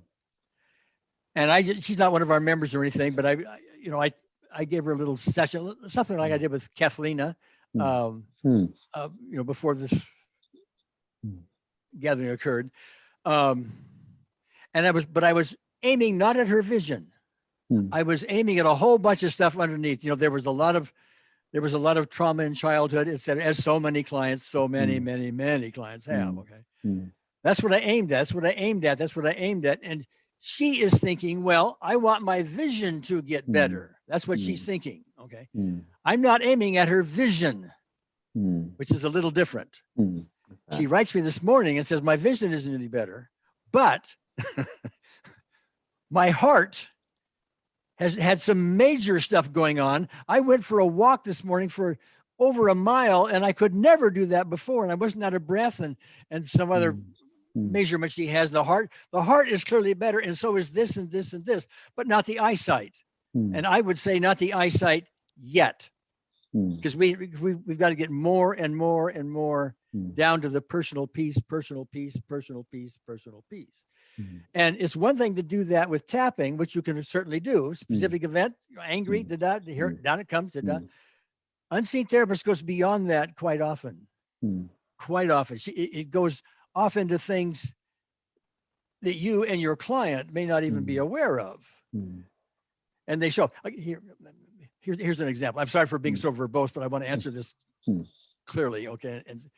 And I she's not one of our members or anything, but I, I you know I I gave her a little session, something like I did with Kathlena, Mm. um, Mm. uh, you know, before this gathering occurred. Um, and I was, but I was aiming not at her vision. Mm. I was aiming at a whole bunch of stuff underneath. You know, there was a lot of, there was a lot of trauma in childhood. It's that as so many clients, so many, Mm. many, many clients have. Mm. Okay, that's what I aimed at. That's what I aimed at. That's what I aimed at. And she is thinking, well, I want my vision to get better. That's what she's thinking. Okay. I'm not aiming at her vision, which is a little different. She writes me this morning and says, My vision isn't any better, but my heart has had some major stuff going on. I went for a walk this morning for over a mile and I could never do that before. And I wasn't out of breath and, and some other Mm, mm, measurement she has the heart. The heart is clearly better. And so is this and this and this, but not the eyesight. mm, And I would say not the eyesight yet, mm, because we, we, we've got to get more and more and more mm, down to the personal peace, personal peace, personal peace, personal peace. Mm, And it's one thing to do that with tapping, which you can certainly do. Specific event, you're angry, Mm. da da, here, Mm. down it comes, da da. mm, Unseen therapist goes beyond that quite often, mm, quite often. It, it goes off into things that you and your client may not even be Mm. aware of. mm, And they show, here, here, here's an example. I'm sorry for being Mm. so verbose, but I want to answer this Mm. clearly, okay, and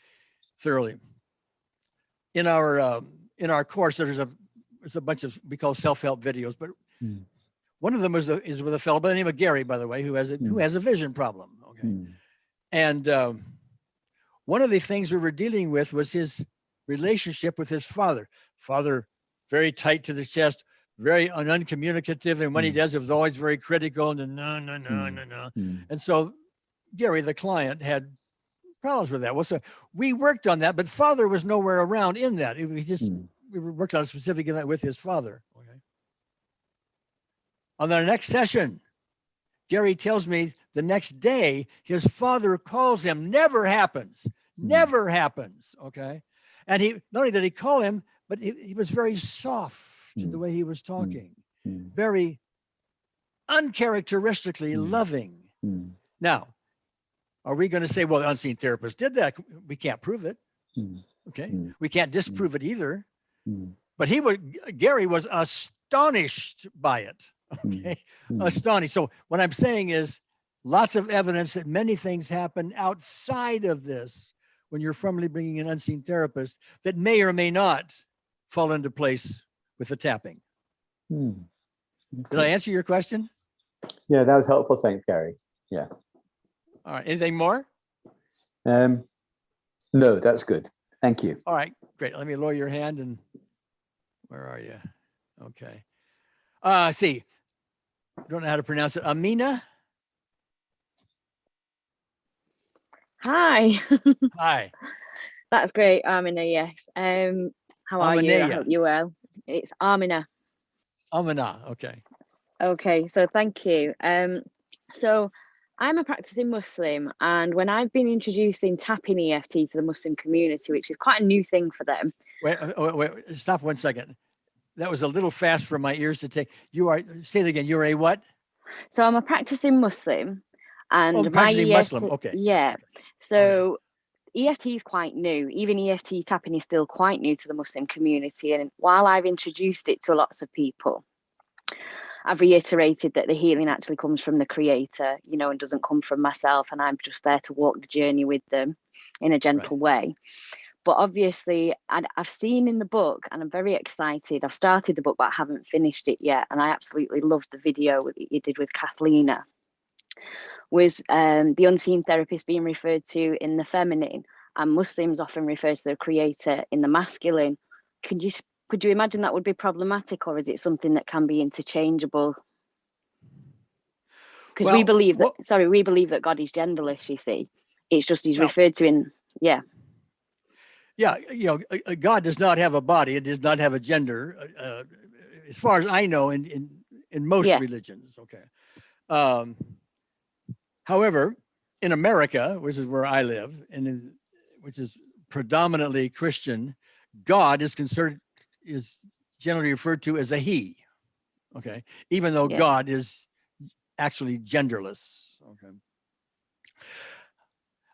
thoroughly. In our, um, in our course, there's a, there's a bunch of, we call self-help videos, but Mm. one of them is, a- is with a fellow by the name of Gary, by the way, who has a, who Mm. has a vision problem, okay? mm, And um, one of the things we were dealing with was his relationship with his father. Father, very tight to the chest, very un- uncommunicative. And when he Mm. does, it was always very critical and no, no, no, Mm. no, no. mm, And so Gary, the client, had problems with that. Well, so we worked on that, but father was nowhere around in that. It- We just, mm, we working on a specific event with his father. Okay. On the next session, Gary tells me the next day his father calls him. Never happens. Never happens. Okay. And he not only did he call him, but he, he was very soft in the Mm. way he was talking, mm, very uncharacteristically Mm. loving. mm, Now, are we going to say, well, the unseen therapist did that? We can't prove it. mm, Okay. Mm. We can't disprove it either. Mm, But he was, Gary was astonished by it. Mm. Okay. mm, Astonished. So what I'm saying is lots of evidence that many things happen outside of this when you're formally bringing an unseen therapist that may or may not fall into place with the tapping. mm. Did I answer your question? Yeah, that was helpful. Thanks, Gary. Yeah. All right. Anything more? Um, no, that's good. Thank you. All right, great. Let me lower your hand and where are you? Okay. Uh, see, don't know how to pronounce it. Amina. Hi, Hi. that's great, Amina, Yes. Um, how are you? I hope you well. It's Amina. Amina. Okay. Okay, so thank you. Um, so I'm a practicing Muslim, and when I've been introducing tapping EFT to the Muslim community, which is quite a new thing for them, Wait, uh, wait, wait, stop one second. That was a little fast for my ears to take. You are, say it again. You're a what? so I'm a practicing Muslim, and my practicing EFT, Muslim, okay, yeah. So EFT is quite new. Even EFT tapping is still quite new to the Muslim community, and while I've introduced it to lots of people, I've reiterated that the healing actually comes from the creator, you know, and doesn't come from myself. And I'm just there to walk the journey with them in a gentle way. But obviously, and I've seen in the book, and I'm very excited. I've started the book, but I haven't finished it yet. And I absolutely loved the video that you did with Kathleenah. Was um, the unseen therapist being referred to in the feminine, and Muslims often refer to the creator in the masculine? Could you could you imagine that would be problematic, or is it something that can be interchangeable? Because we believe that. what- Sorry, we believe that God is genderless. You see, it's just he's Well- referred to in yeah. Yeah. You know, uh, uh, God does not have a body. It does not have a gender. uh, Uh, as far as I know, in, in, in most Yeah. religions. Okay. Um, however, in America, which is where I live, and in, which is predominantly Christian, God is considered is generally referred to as a he. Okay, even though Yeah. God is actually genderless. Okay.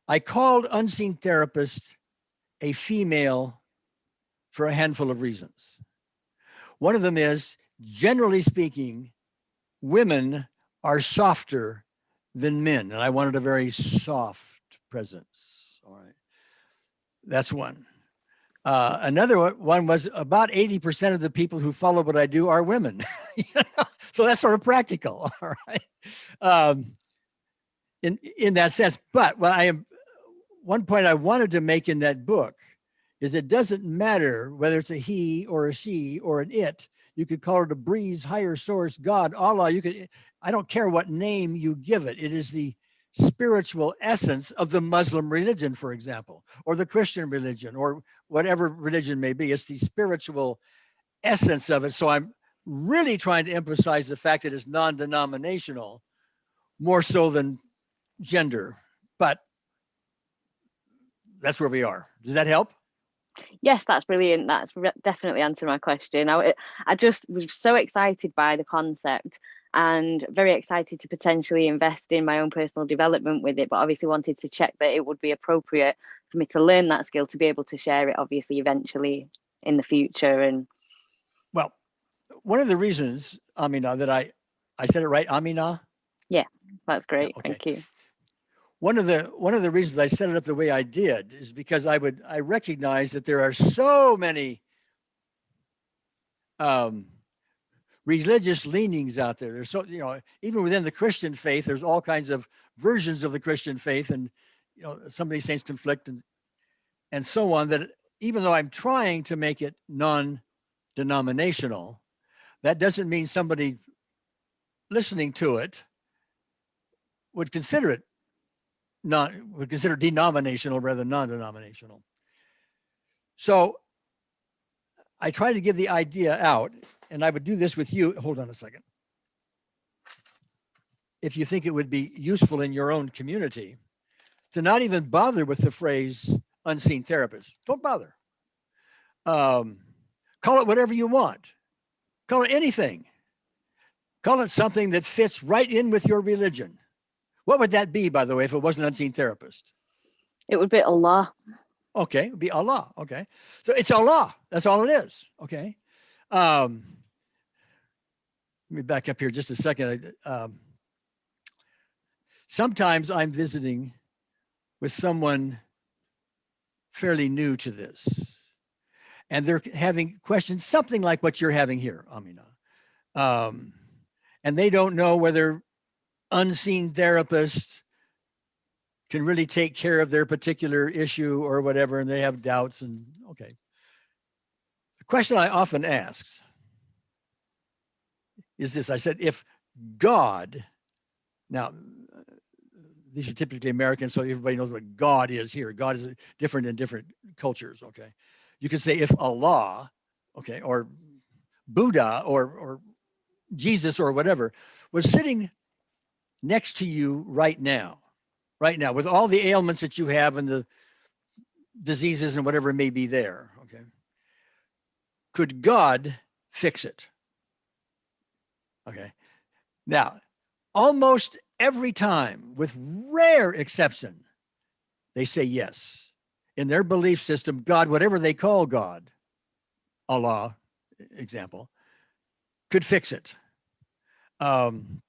I called unseen therapist a female for a handful of reasons. One of them is, generally speaking, women are softer than men, and I wanted a very soft presence. All right, that's one. Uh, another one- was about 80% of the people who follow what I do are women. You know? so that's sort of practical. All right. Um, in, in that sense, but what I am, one point I wanted to make in that book is it doesn't matter whether it's a he or a she or an it. You could call it a breeze, higher source, God, Allah. You could, I don't care what name you give it. It is the spiritual essence of the Muslim religion, for example, or the Christian religion, or whatever religion may be. It's the spiritual essence of it. So I'm really trying to emphasize the fact that it's non-denominational more so than gender, but that's where we are. Does that help? Yes, that's brilliant. That's definitely answered my question. I, I just was so excited by the concept and very excited to potentially invest in my own personal development with it, but obviously wanted to check that it would be appropriate for me to learn that skill to be able to share it, obviously, eventually in the future. And Well, one of the reasons, Amina, that I, I said it right, Amina? Yeah, that's great. okay. Thank you. One of the one of the reasons I set it up the way I did is because I would I recognize that there are so many um, religious leanings out there. There's so you know even within the Christian faith, there's all kinds of versions of the Christian faith, and you know some of these things conflict and and so on. That even though I'm trying to make it non-denominational, that doesn't mean somebody listening to it would consider it not would consider denominational rather than non-denominational. So I try to give the idea out, and I would do this with you. Hold on a second. If you think it would be useful in your own community, to not even bother with the phrase unseen therapist. Don't bother. Um, call it whatever you want. Call it anything. Call it something that fits right in with your religion. What would that be, by the way, if it wasn't unseen therapist? It would be Allah. Okay, it would be Allah. Okay. So it's Allah. That's all it is. Okay. Um, let me back up here just a second. Um, sometimes I'm visiting with someone fairly new to this, and they're having questions, something like what you're having here, Amina. Um, and they don't know whether unseen therapists can really take care of their particular issue or whatever, and they have doubts and okay. The question I often ask is this, I said, if God, now uh, these are typically American, so everybody knows what God is here. God is uh, different in different cultures, okay? You could say if Allah, okay, or Buddha or, or Jesus or whatever was sitting next to you right now, right now, with all the ailments that you have and the diseases and whatever may be there, okay? Could God fix it? Okay. Now, almost every time, with rare exception, they say yes. In their belief system, God, whatever they call God, Allah, example, could fix it. Um,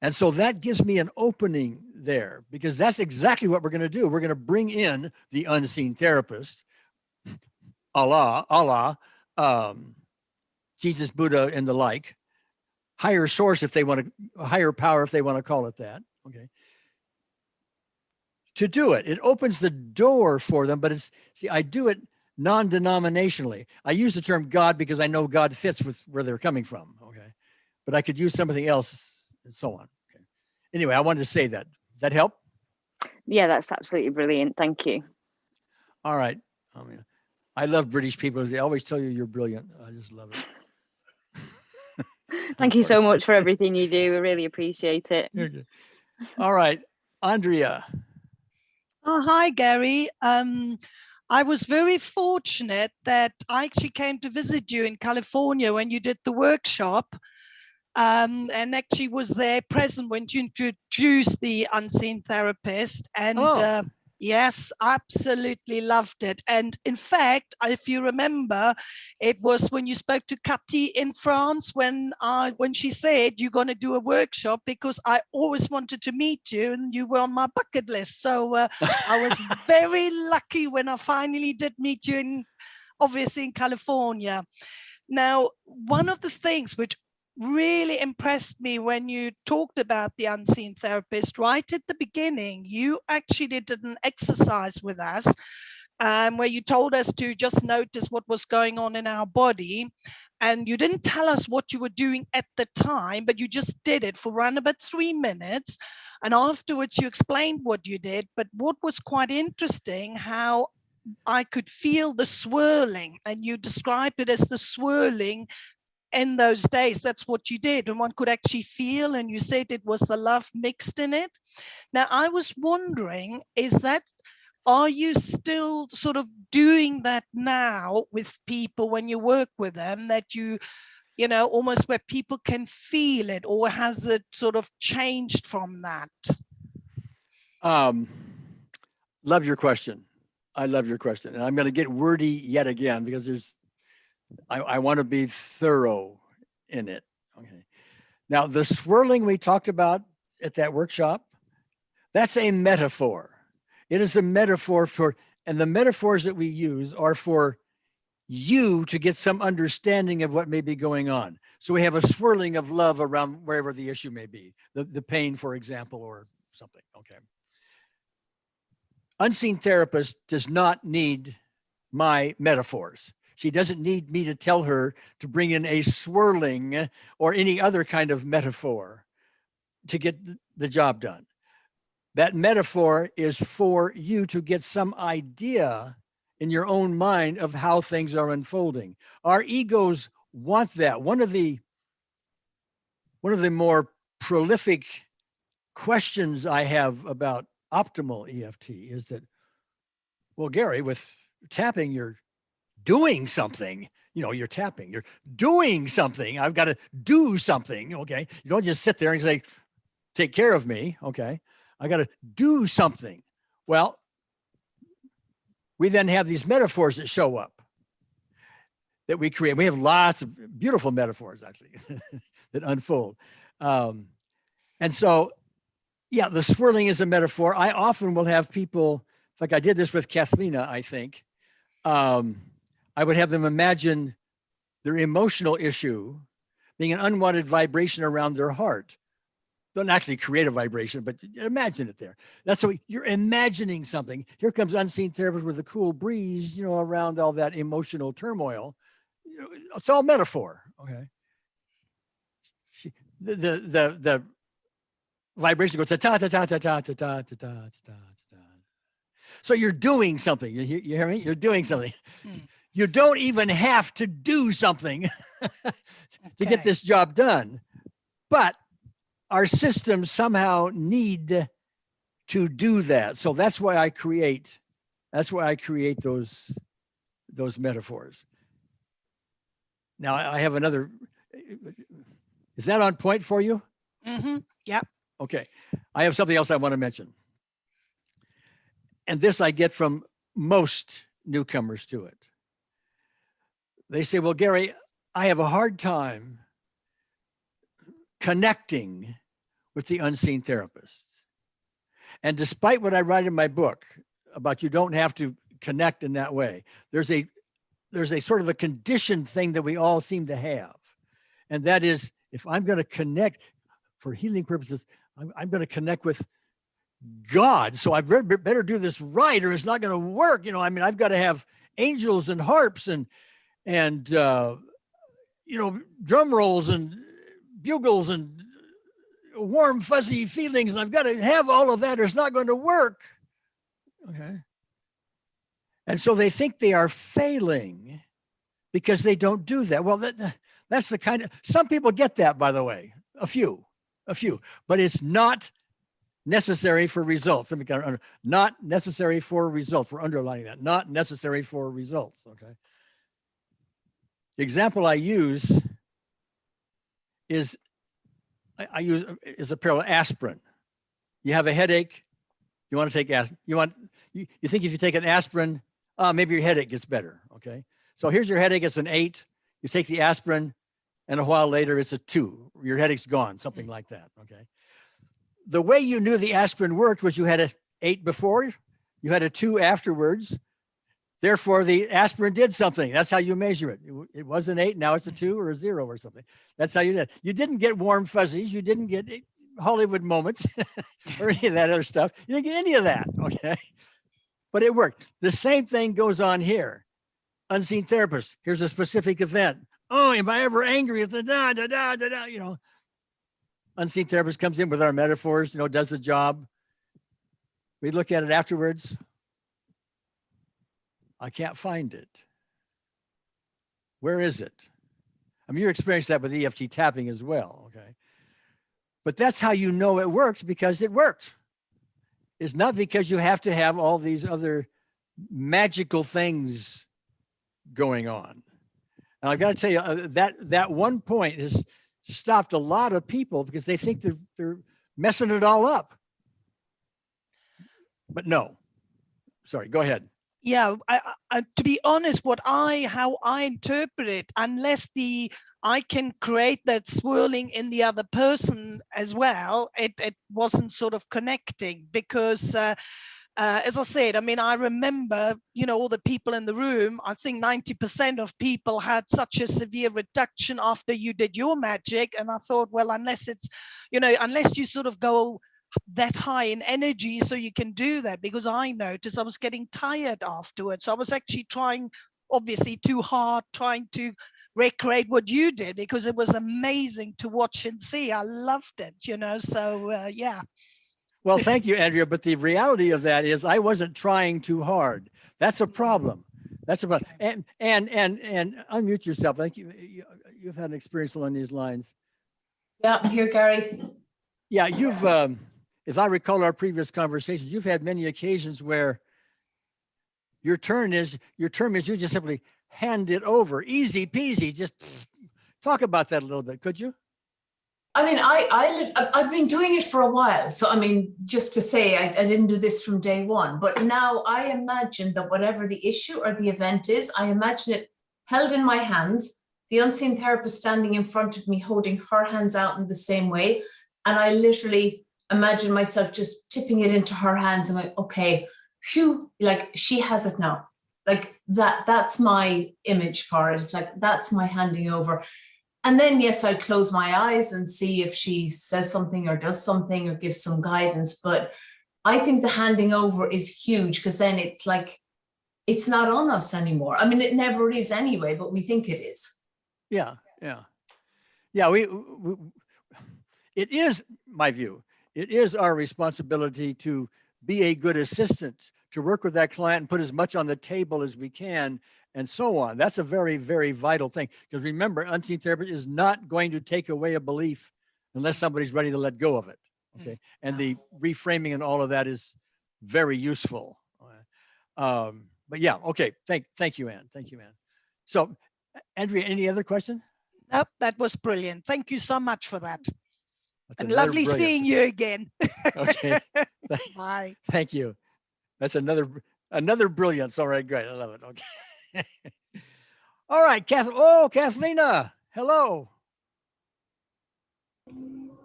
and so that gives me an opening there because that's exactly what we're going to do. We're going to bring in the unseen therapist, Allah, Allah, um, Jesus, Buddha, and the like, higher source if they want to, higher power if they want to call it that. Okay. To do it, it opens the door for them, but it's see, I do it non-denominationally. I use the term God because I know God fits with where they're coming from. Okay, but I could use something else and so on. Okay. Anyway, I wanted to say that. Does that help? Yeah, that's absolutely brilliant. Thank you. All right. I mean, I love British people. They always tell you you're brilliant. I just love it. Thank you so much for everything you do. We really appreciate it. Okay. All right, Andrea. Oh, hi, Gary. Um, I was very fortunate that I actually came to visit you in California when you did the workshop um, and actually was there present when you introduced the unseen therapist. And Oh. uh, yes, absolutely loved it. And in fact, if you remember, it was when you spoke to Cathy in France when I when she said you're going to do a workshop because I always wanted to meet you and you were on my bucket list. So uh, I was very lucky when I finally did meet you in obviously in California. Now, one of the things which really impressed me when you talked about the unseen therapist right at the beginning, you actually did an exercise with us um, where you told us to just notice what was going on in our body. And you didn't tell us what you were doing at the time, but you just did it for around about three minutes. And afterwards you explained what you did. But what was quite interesting, how I could feel the swirling and you described it as the swirling in those days that's what you did and one could actually feel and you said it was the love mixed in it now i was wondering is that are you still sort of doing that now with people when you work with them that you you know almost where people can feel it or has it sort of changed from that Um, love your question. I love your question. And I'm going to get wordy yet again because there's, I, I want to be thorough in it. Okay. Now, the swirling we talked about at that workshop, that's a metaphor. It is a metaphor for, and the metaphors that we use are for you to get some understanding of what may be going on. So we have a swirling of love around wherever the issue may be, the, the pain, for example, or something. Okay unseen therapist does not need my metaphors. She doesn't need me to tell her to bring in a swirling or any other kind of metaphor to get the job done. That metaphor is for you to get some idea in your own mind of how things are unfolding. Our egos want that. One of the one of the more prolific questions I have about optimal EFT is that, well, Gary, with tapping, you're doing something. You know, you're tapping, you're doing something. I've got to do something. Okay. You don't just sit there and say, take care of me. Okay. I got to do something. Well, we then have these metaphors that show up that we create. We have lots of beautiful metaphors actually that unfold. Um, and so yeah, the swirling is a metaphor. I often will have people, like I did this with Kathlina, I think. Um, I would have them imagine their emotional issue being an unwanted vibration around their heart. Don't actually create a vibration, but imagine it there. That's what you're imagining something. Here comes unseen therapist with a cool breeze, you know, around all that emotional turmoil. It's all metaphor. Okay. The the the, the vibration goes ta ta ta ta ta ta ta ta ta ta ta ta. So you're doing something. You, you hear me? You're doing something. Hmm. You don't even have to do something to get this job done. But our systems somehow need to do that. So that's why I create, that's why I create those, those metaphors. Now I have another, is that on point for you? Mm-hmm, Yep. Okay, I have something else I want to mention. And this I get from most newcomers to it. They say, well, Gary, I have a hard time connecting with the unseen therapist. And despite what I write in my book about you don't have to connect in that way, there's a there's a sort of a conditioned thing that we all seem to have. And that is if I'm going to connect for healing purposes, I'm, I'm going to connect with God. So I better, better do this right or it's not going to work. You know, I mean, I've got to have angels and harps and, and, uh, you know, drum rolls and bugles and warm, fuzzy feelings. And I've got to have all of that or it's not going to work. Okay. And so they think they are failing because they don't do that. Well, that, that's the kind of, some people get that, by the way, a few a few, but it's not necessary for results. Let me kind of, not necessary for results. We're underlining that, not necessary for results, okay? The example I use is, I, use, is a parallel aspirin. You have a headache, you want to take, aspirin. you want, you, you think if you take an aspirin, uh, maybe your headache gets better, okay? So here's your headache, it's an eight, you take the aspirin, and a while later it's a two. Your headache's gone, something like that. Okay. The way you knew the aspirin worked was you had an eight before, you had a two afterwards. Therefore, the aspirin did something. That's how you measure it. It, was an eight, now it's a two or a zero or something. That's how you did. You didn't get warm fuzzies. You didn't get eh, Hollywood moments or any of that other stuff. You didn't get any of that. Okay. but it worked. The same thing goes on here. Unseen therapist, here's a specific event. Oh, am I ever angry at the da, da, da, da, da, you know? Unseen therapist comes in with our metaphors, you know, does the job. We look at it afterwards. I can't find it. Where is it? I mean, you experienced that with EFT tapping as well, okay? But that's how you know it works because it worked. It's not because you have to have all these other magical things going on. And I've got to tell you uh, that that one point has stopped a lot of people because they think they're, they're messing it all up. But no, sorry, go ahead. Yeah I, I, to be honest what i how i interpret it unless the i can create that swirling in the other person as well it, it wasn't sort of connecting because uh, uh, as I said, I mean, I remember, you know, all the people in the room, I think 90% of people had such a severe reduction after you did your magic. And I thought, well, unless it's, you know, unless you sort of go that high in energy so you can do that because I noticed I was getting tired afterwards. I was actually trying, obviously too hard, trying to recreate what you did because it was amazing to watch and see. I loved it, you know, so uh, yeah. Well, thank you, Andrea. But the reality of that is I wasn't trying too hard. That's a problem. That's a problem. And, and, and, and unmute yourself. I think you, you, you've had an experience along these lines. Yeah, I'm here, Gary. Yeah, you've, um, if I recall our previous conversations, you've had many occasions where your turn is, your term is you just simply hand it over, easy peasy, just talk about that a little bit, could you? I mean, I, I, I've been doing it for a while. So, I mean, just to say, I, I didn't do this from day one, but now I imagine that whatever the issue or the event is, I imagine it held in my hands, the unseen therapist standing in front of me, holding her hands out in the same way. And I literally imagine myself just tipping it into her hands and going, okay, phew, like she has it now. Like that, that's my image for it. It's like, that's my handing over. And then, yes, I'd close my eyes and see if she says something or does something or gives some guidance. But I think the handing over is huge because then it's like, it's not on us anymore. I mean, it never is anyway, but we think it is. Yeah, yeah. Yeah, we, we, it is my view. It is our responsibility to be a good assistant, to work with that client and put as much on the table as we can and so on. That's a very, very vital thing. Because remember, unseen therapy is not going to take away a belief unless somebody's ready to let go of it. Okay. And the reframing and all of that is very useful. Um, but yeah, okay. Thank, thank you, Ann. Thank you, Ann. So Andrea, any other question? Nope, that was brilliant. Thank you so much for that. That's And lovely brilliant- seeing you again. Okay. Bye. Thank you. That's another another brilliance. All right, great. I love it. Okay. All right, Kath. Oh, Kathlena. Hello.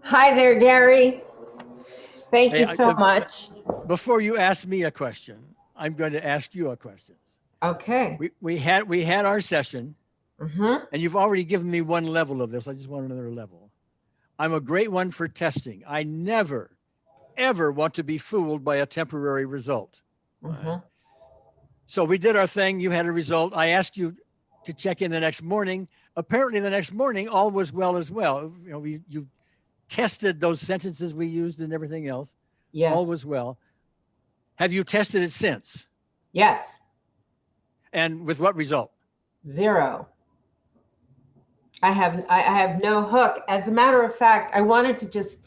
Hi there, Gary. Thank Hey, you so the- much. Before you ask me a question, I'm going to ask you a question. Okay. We we had we had our session, hmm and you've already given me one level of this. I just want another level. I'm a great one for testing. I never, ever want to be fooled by a temporary result. hmm So we did our thing. You had a result. I asked you to check in the next morning. Apparently, the next morning, all was well as well. You know, we you tested those sentences we used and everything else. Yes. All was well. Have you tested it since? Yes. And with what result? Zero. I have I have no hook. As a matter of fact, I wanted to just,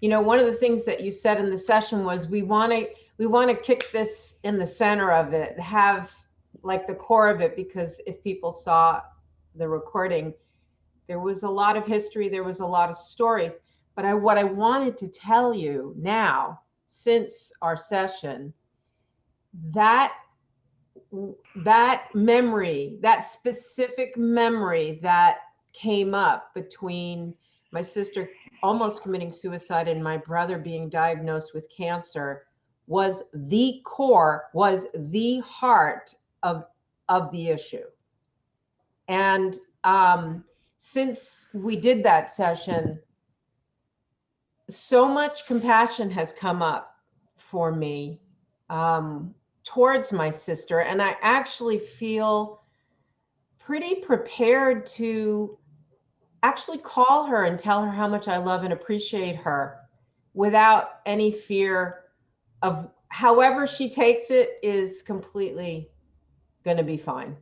you know, one of the things that you said in the session was we want to we want to kick this in the center of it, have like the core of it, because if people saw the recording, there was a lot of history, there was a lot of stories. But I what I wanted to tell you now, since our session, that that memory, that specific memory that came up between my sister almost committing suicide and my brother being diagnosed with cancer was the core, was the heart of of the issue. And um, since we did that session, so much compassion has come up for me. Um, towards my sister. And I actually feel pretty prepared to actually call her and tell her how much I love and appreciate her without any fear of however she takes it is completely going to be fine.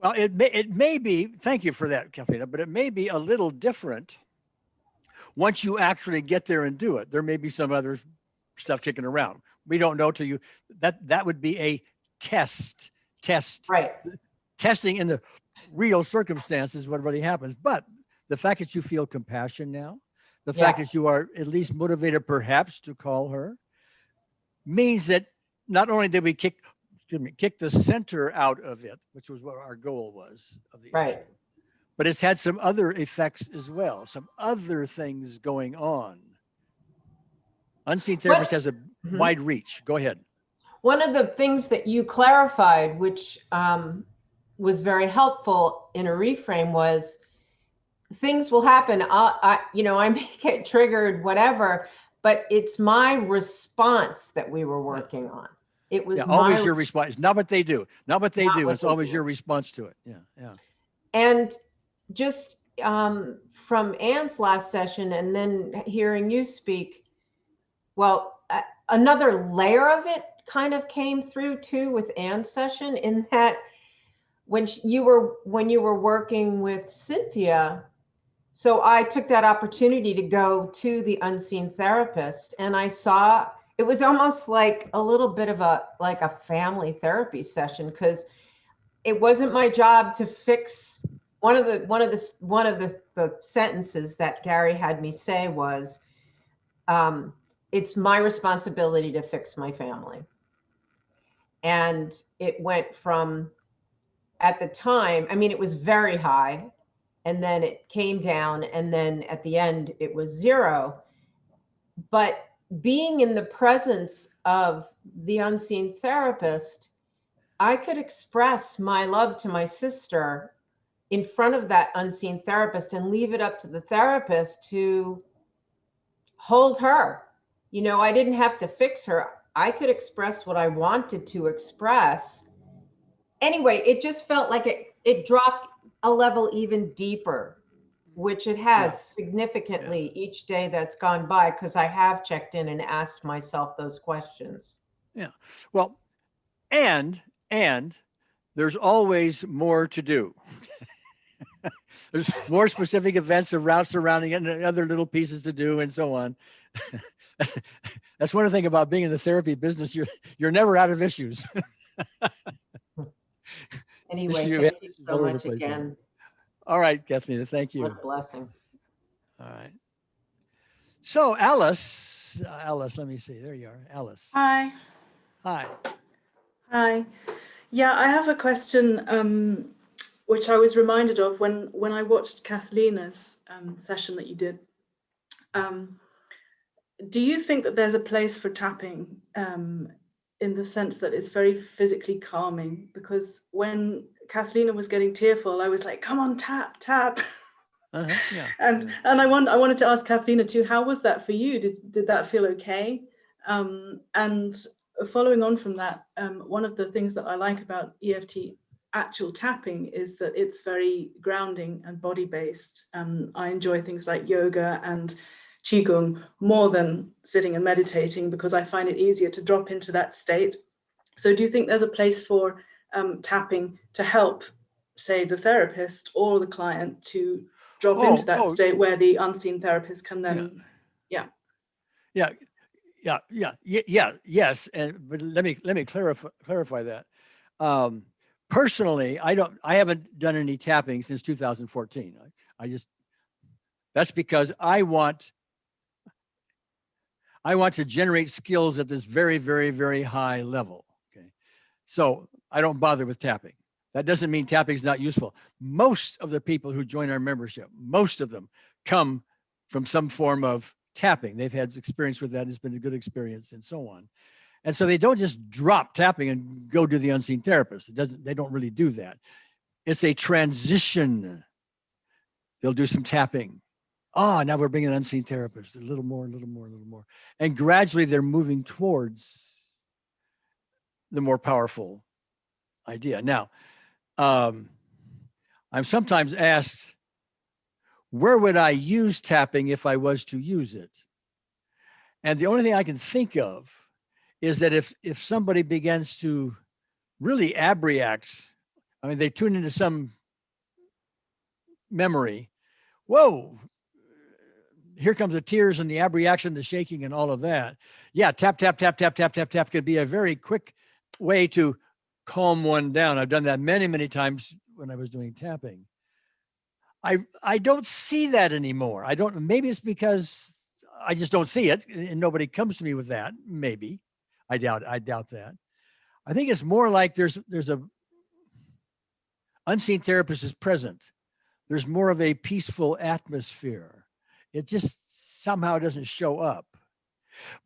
Well, it may, it may be, thank you for that, Kathleen, but it may be a little different once you actually get there and do it. There may be some other stuff kicking around. We don't know till you, that, that would be a test, test, Right. testing in the real circumstances, what really happens. But the fact that you feel compassion now, the fact that you are at least motivated perhaps to call her means that not only did we kick, excuse me, kick the center out of it, which was what our goal was of the Right. issue, but it's had some other effects as well, some other things going on. Unseen therapist has a Mhm. wide reach. Go ahead. One of the things that you clarified, which um, was very helpful in a reframe, was things will happen. I, I, you know, I may get triggered, whatever, but it's my response that we were working on. It was Yeah, my always your response. Not what they do. Not what they Not do. what It's they always do. your response to it. Yeah, yeah. And just um, from Anne's last session and then hearing you speak, well, uh, another layer of it kind of came through too with Anne's session in that when you were when you were working with Cynthia, so I took that opportunity to go to the unseen therapist and I saw it was almost like a little bit of a like a family therapy session because it wasn't my job to fix one of the one of the one of the, the sentences that Gary had me say was um, it's my responsibility to fix my family. And it went from at the time, I mean, it was very high, and then it came down, and then at the end, it was zero. But being in the presence of the unseen therapist, I could express my love to my sister in front of that unseen therapist and leave it up to the therapist to hold her. You know, I didn't have to fix her. I could express what I wanted to express. Anyway, it just felt like it it dropped a level even deeper, which it has significantly each day that's gone by because I have checked in and asked myself those questions. Yeah. Well, and, and there's always more to do. There's more specific events and routes surrounding it and other little pieces to do and so on. That's one thing about being in the therapy business. You're, you're never out of issues. Anyway, you thank you so much again. All right, Kathleen, thank you. What a blessing. All right. So Alice, uh, Alice, let me see. There you are, Alice. Hi. Hi. Hi. Yeah, I have a question um, which I was reminded of when when I watched Kathleen's um, session that you did. Um, do you think that there's a place for tapping um, in the sense that it's very physically calming? Because when Kathleen was getting tearful, I was like, "Come on, tap, tap." Uh-huh, yeah. and yeah. and I want I wanted to ask Kathleen too. How was that for you? Did did that feel okay? Um, and following on from that, um, one of the things that I like about EFT actual tapping is that it's very grounding and body based. Um, I enjoy things like yoga and qigong more than sitting and meditating because I find it easier to drop into that state. So, do you think there's a place for um, tapping to help, say, the therapist or the client to drop Oh, into that oh. state where the unseen therapist can then Yeah, yeah, yeah, yeah, yeah, yes. And but let me let me clarify clarify that. Um, personally, I don't, I haven't done any tapping since 2014. I, I just that's because I want I want to generate skills at this very, very, very high level. Okay, so I don't bother with tapping. That doesn't mean tapping is not useful. Most of the people who join our membership, most of them come from some form of tapping. They've had experience with that. It's been a good experience and so on. And so they don't just drop tapping and go to the unseen therapist. It doesn't, they don't really do that. It's a transition. They'll do some tapping. Ah, now we're bringing an unseen therapist, a little more, a little more, a little more. And gradually they're moving towards the more powerful idea. Now, um, I'm sometimes asked, where would I use tapping if I was to use it? And the only thing I can think of is that if if somebody begins to really abreact, I mean, they tune into some memory, whoa, here comes the tears and the abreaction, the shaking and all of that. Yeah, tap, tap, tap, tap, tap, tap, tap could be a very quick way to calm one down. I've done that many, many times when I was doing tapping. I I don't see that anymore. I don't, maybe it's because I just don't see it and nobody comes to me with that. Maybe. I doubt, I doubt that. I think it's more like there's there's a unseen therapist is present. There's more of a peaceful atmosphere. It just somehow doesn't show up.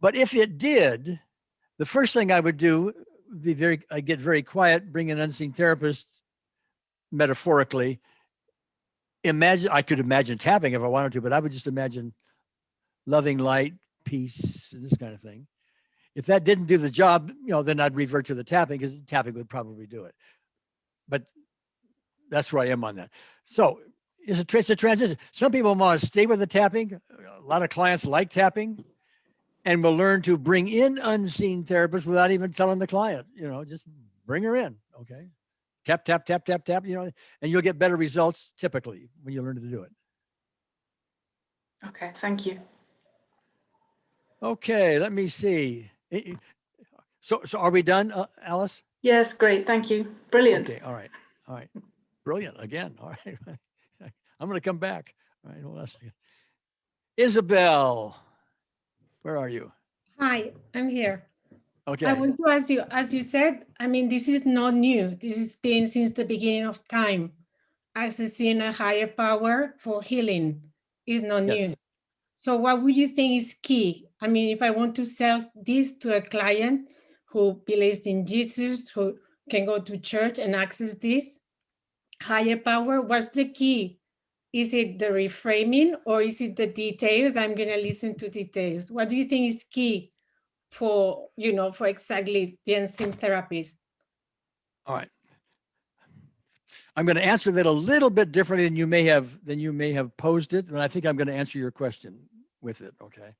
But if it did, the first thing I would do would be very, I get very quiet, bring an unseen therapist, metaphorically. Imagine, I could imagine tapping if I wanted to, but I would just imagine loving light, peace, this kind of thing. If that didn't do the job, you know, then I'd revert to the tapping because tapping would probably do it. But that's where I am on that. So it's a, it's a transition. Some people want to stay with the tapping. A lot of clients like tapping and will learn to bring in unseen therapists without even telling the client, you know, just bring her in. Okay. Tap, tap, tap, tap, tap, you know, and you'll get better results typically when you learn to do it. Okay, thank you. Okay, let me see. So, so are we done, uh, Alice? Yes, great, thank you. Brilliant. Okay, all right, all right. Brilliant, again, all right. I'm gonna come back. All right, hold on a second. Isabel, where are you? Hi, I'm here. Okay. I want to ask you, as you said, I mean, this is not new. This has been since the beginning of time. Accessing a higher power for healing is not new. Yes. So what would you think is key? I mean, if I want to sell this to a client who believes in Jesus, who can go to church and access this higher power, what's the key? Is it the reframing or is it the details? I'm going to listen to details. What do you think is key for, you know, for exactly the unseen therapist? all right. I'm gonna answer that a little bit differently than you may have, than you may have posed it, and I think I'm gonna answer your question with it, okay?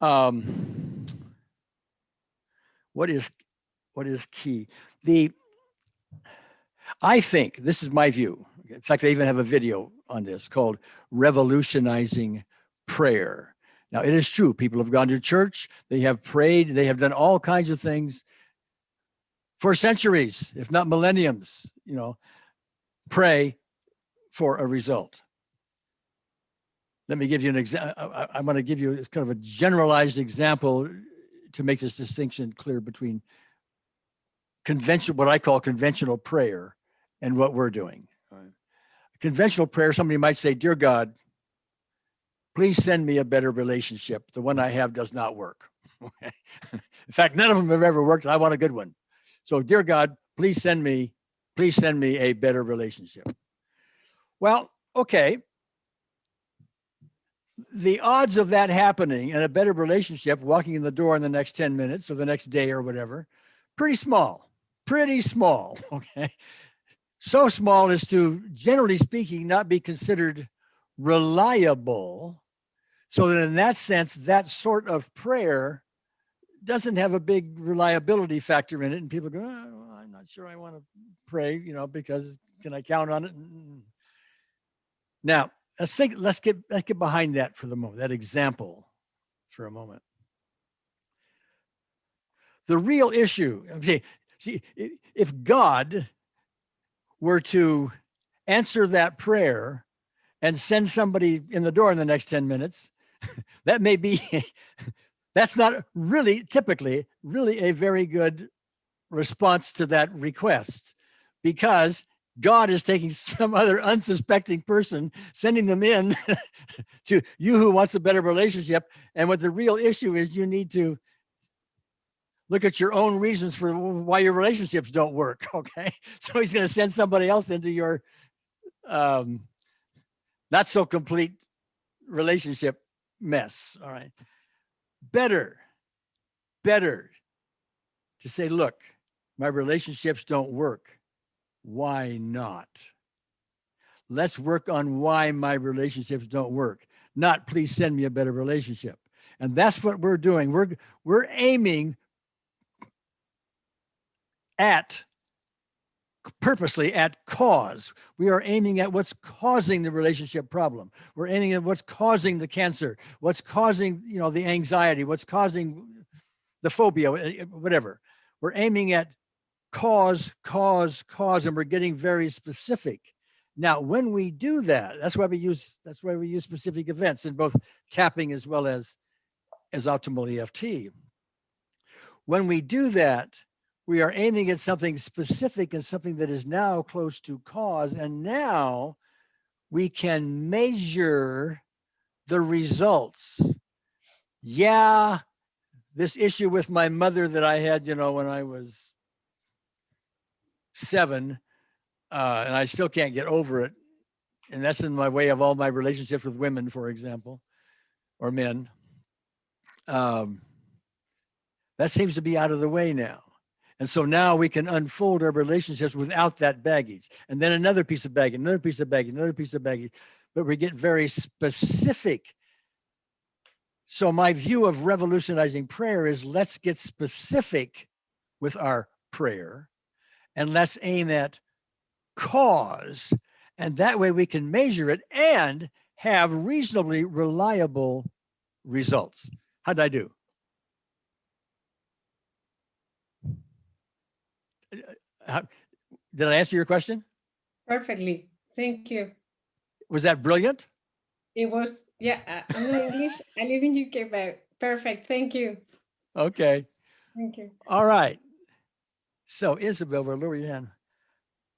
Um, what is, what is key? The, I think, this is my view. In fact, I even have a video on this called Revolutionizing Prayer. Now, it is true, people have gone to church, they have prayed, they have done all kinds of things for centuries, if not millenniums, you know, pray for a result. Let me give you an example. I'm going to give you kind of a generalized example to make this distinction clear between conventional, what I call conventional prayer and what we're doing. Conventional prayer, somebody might say, Dear God, please send me a better relationship. The one I have does not work. In fact, none of them have ever worked. I want a good one. So, dear God, please send me, please send me a better relationship. Well, okay. The odds of that happening and a better relationship, walking in the door in the next 10 minutes or the next day or whatever, pretty small, pretty small. Okay. So small as to, generally speaking, not be considered reliable. So that in that sense, that sort of prayer doesn't have a big reliability factor in it. And people go, oh, well, I'm not sure I want to pray, you know, because can I count on it? Mm. Now, let's think, let's get, let's get behind that for the moment, that example for a moment. The real issue, okay, see, if God were to answer that prayer and send somebody in the door in the next 10 minutes, that may be that's not really typically really a very good response to that request because God is taking some other unsuspecting person, sending them in to you who wants a better relationship. And what the real issue is, you need to look at your own reasons for why your relationships don't work. Okay. So he's going to send somebody else into your um, not so complete relationship mess. All right better, better to say, look, my relationships don't work. Why not? Let's work on why my relationships don't work. Not please send me a better relationship. And that's what we're doing. We're we're aiming at purposely at cause. We are aiming at what's causing the relationship problem. We're aiming at what's causing the cancer, what's causing, you know, the anxiety, what's causing the phobia, eh, eh, whatever. We're aiming at cause, cause, cause, and we're getting very specific. Now, when we do that, that's why we use that's why we use specific events in both tapping as well as as optimal EFT. When we do that, we are aiming at something specific and something that is now close to cause. And now we can measure the results. Yeah, this issue with my mother that I had, you know, when I was seven, uh, and I still can't get over it. And that's in my way of all my relationships with women, for example, or men. Um, that seems to be out of the way now. And so now we can unfold our relationships without that baggage. And then another piece of baggage, another piece of baggage, another piece of baggage. But we get very specific. So my view of revolutionizing prayer is let's get specific with our prayer and let's aim at cause. And that way we can measure it and have reasonably reliable results. How'd I do? How- Did I answer your question? Perfectly. Thank you. Was that brilliant? It was, yeah, I- I'm not English. I live in UK, but perfect. Thank you. Okay, Thank you. all right. So Isabel, we'll lower your hand.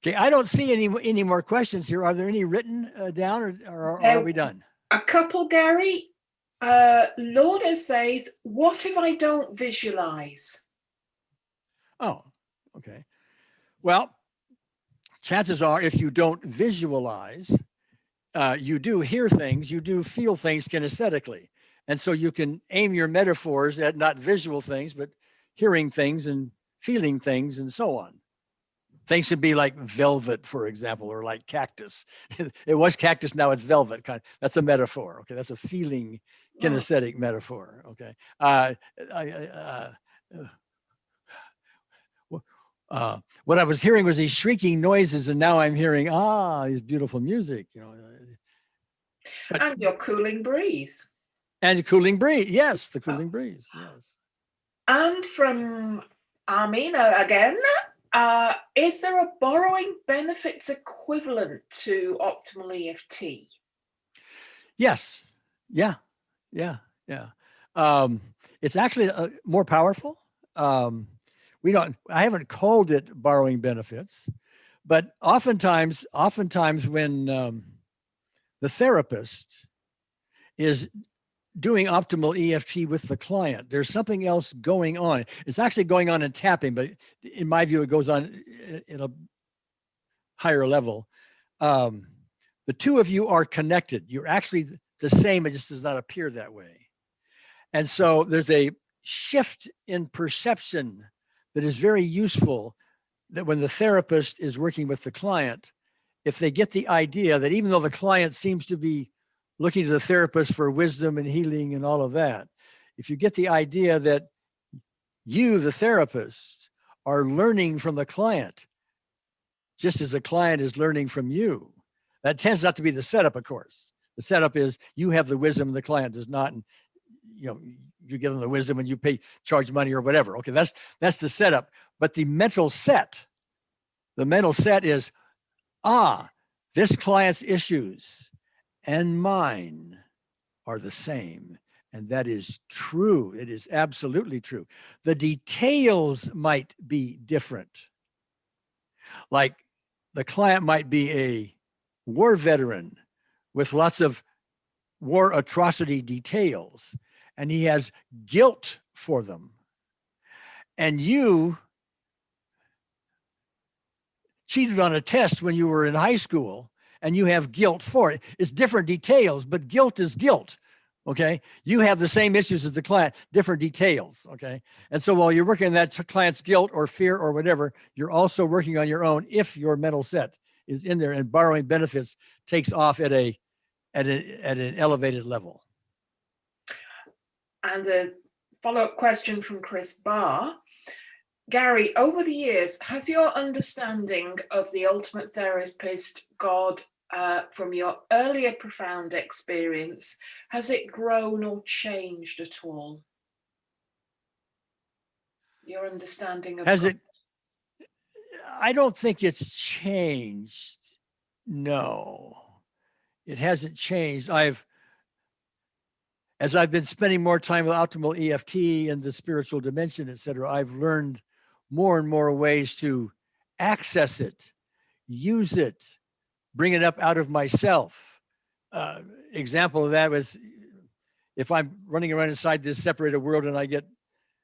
Okay, I don't see any, any more questions here. Are there any written uh, down or, or are Uh, we done? A couple, Gary. Uh, Lorna says, "What if I don't visualize?" Oh, okay. Well, chances are if you don't visualize, uh, you do hear things, you do feel things kinesthetically. And so you can aim your metaphors at not visual things, but hearing things and feeling things and so on. Things can be like velvet, for example, or like cactus. it was cactus, now it's velvet. Kind that's a metaphor. Okay, that's a feeling kinesthetic metaphor. Okay. Uh, I, I, uh, uh, what I was hearing was these shrieking noises, and now I'm hearing ah, these beautiful music, you know, But- And your cooling breeze. and cooling breeze. Yes, the cooling breeze. Yes. And from Armina again, uh, is there a borrowing benefits equivalent to optimal EFT? Yes. Yeah. Yeah. Yeah. Um, it's actually uh, more powerful. Um, we don't. I haven't called it borrowing benefits, but oftentimes, oftentimes when um, the therapist is doing optimal EFT with the client, there's something else going on. It's actually going on in tapping, but in my view, it goes on i- in a higher level. Um, the two of you are connected. You're actually the same. It just does not appear that way. And so there's a shift in perception that is very useful that when the therapist is working with the client, if they get the idea that even though the client seems to be looking to the therapist for wisdom and healing and all of that, if you get the idea that you, the therapist, are learning from the client, just as the client is learning from you, that tends not to be the setup, of course. The setup is you have the wisdom, the client does not, and you know you give them the wisdom and you pay charge money or whatever. Okay, that's that's the setup. But the mental set, the mental set is, ah, this client's issues and mine are the same. And that is true. It is absolutely true. The details might be different. Like the client might be a war veteran with lots of war atrocity details, and he has guilt for them. And you cheated on a test when you were in high school and you have guilt for it. It's different details, but guilt is guilt. Okay, you have the same issues as the client, different details. Okay, and so while you're working on that client's guilt or fear or whatever, you're also working on your own if your mental set is in there and borrowing benefits takes off at a at a at an elevated level. And a follow-up question from Chris Barr. Gary, over the years, has your understanding of the ultimate therapist, God, uh, from your earlier profound experience, has it grown or changed at all? Your understanding of Has God. it? I don't think it's changed. No, it hasn't changed. I've, as I've been spending more time with optimal EFT and the spiritual dimension, et cetera, I've learned more and more ways to access it, use it, bring it up out of myself. Uh, example of that was if I'm running around inside this separated world and I get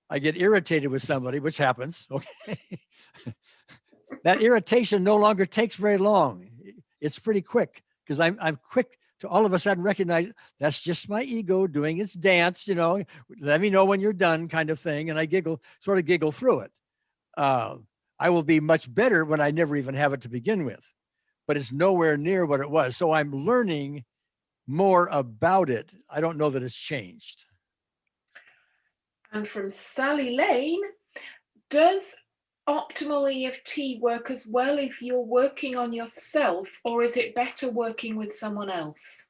I get irritated with somebody, which happens, okay. that irritation no longer takes very long. It's pretty quick because I'm I'm quick to all of a sudden recognize that's just my ego doing its dance, you know, let me know when you're done kind of thing. And I giggle, sort of giggle through it. Uh, I will be much better when I never even have it to begin with, but it's nowhere near what it was. So I'm learning more about it. I don't know that it's changed. And from Sally Lane, does optimal EFT work as well if you're working on yourself, or is it better working with someone else?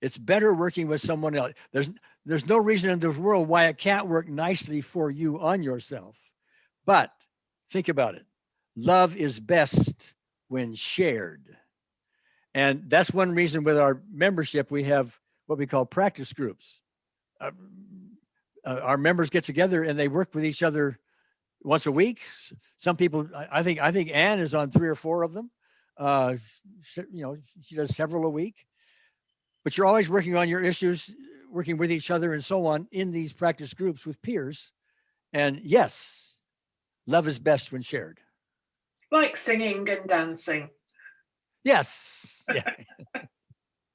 It's better working with someone else. There's there's no reason in the world why it can't work nicely for you on yourself. But think about it. Love is best when shared. And that's one reason with our membership, we have what we call practice groups. Uh, uh, our members get together and they work with each other once a week. Some people, I, think, I think Anne is on three or four of them. Uh, you know, she does several a week. But you're always working on your issues, working with each other and so on in these practice groups with peers. And yes, love is best when shared. Like singing and dancing. Yes. Yeah.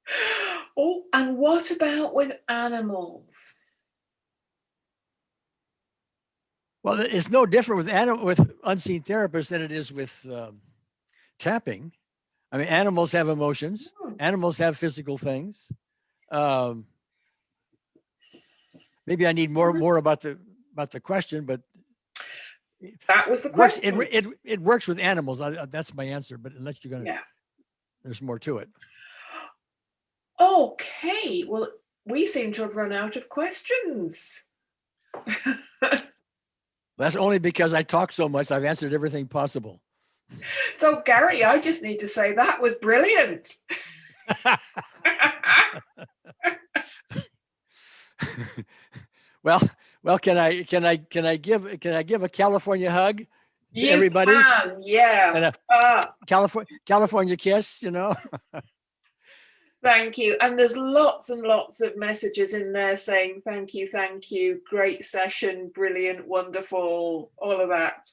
Oh, and what about with animals? Well, it's no different with animal with unseen therapists than it is with um, tapping. I mean, animals have emotions. Hmm. Animals have physical things. Um, maybe I need more more about the about the question, but That was the works, it, question. it it works with animals. I, I- that's my answer. But unless you're gonna, Yeah. there's more to it. Okay, well, we seem to have run out of questions. That's only because I talk so much. I've answered everything possible. So, Gary, I just need to say that was brilliant. well, well, can I can I can I give can I give a California hug, You everybody? can, yeah. and a Ah, California California kiss? You know. thank you. And there's lots and lots of messages in there saying thank you, thank you, great session, brilliant, wonderful, all of that.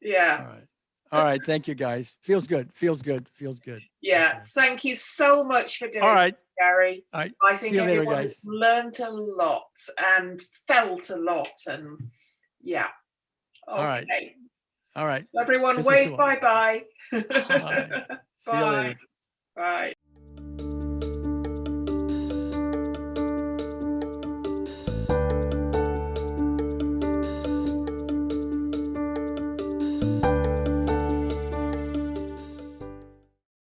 Yeah, right. All right. Thank you, guys. Feels good. Feels good. Feels good. yeah. Okay. Thank you so much for doing All it, right. Gary. All right. I think you later, everyone has learnt a lot and felt a lot and yeah. All right. Okay. All right. Everyone This wave one. bye bye. Bye. See you Bye. later. Bye.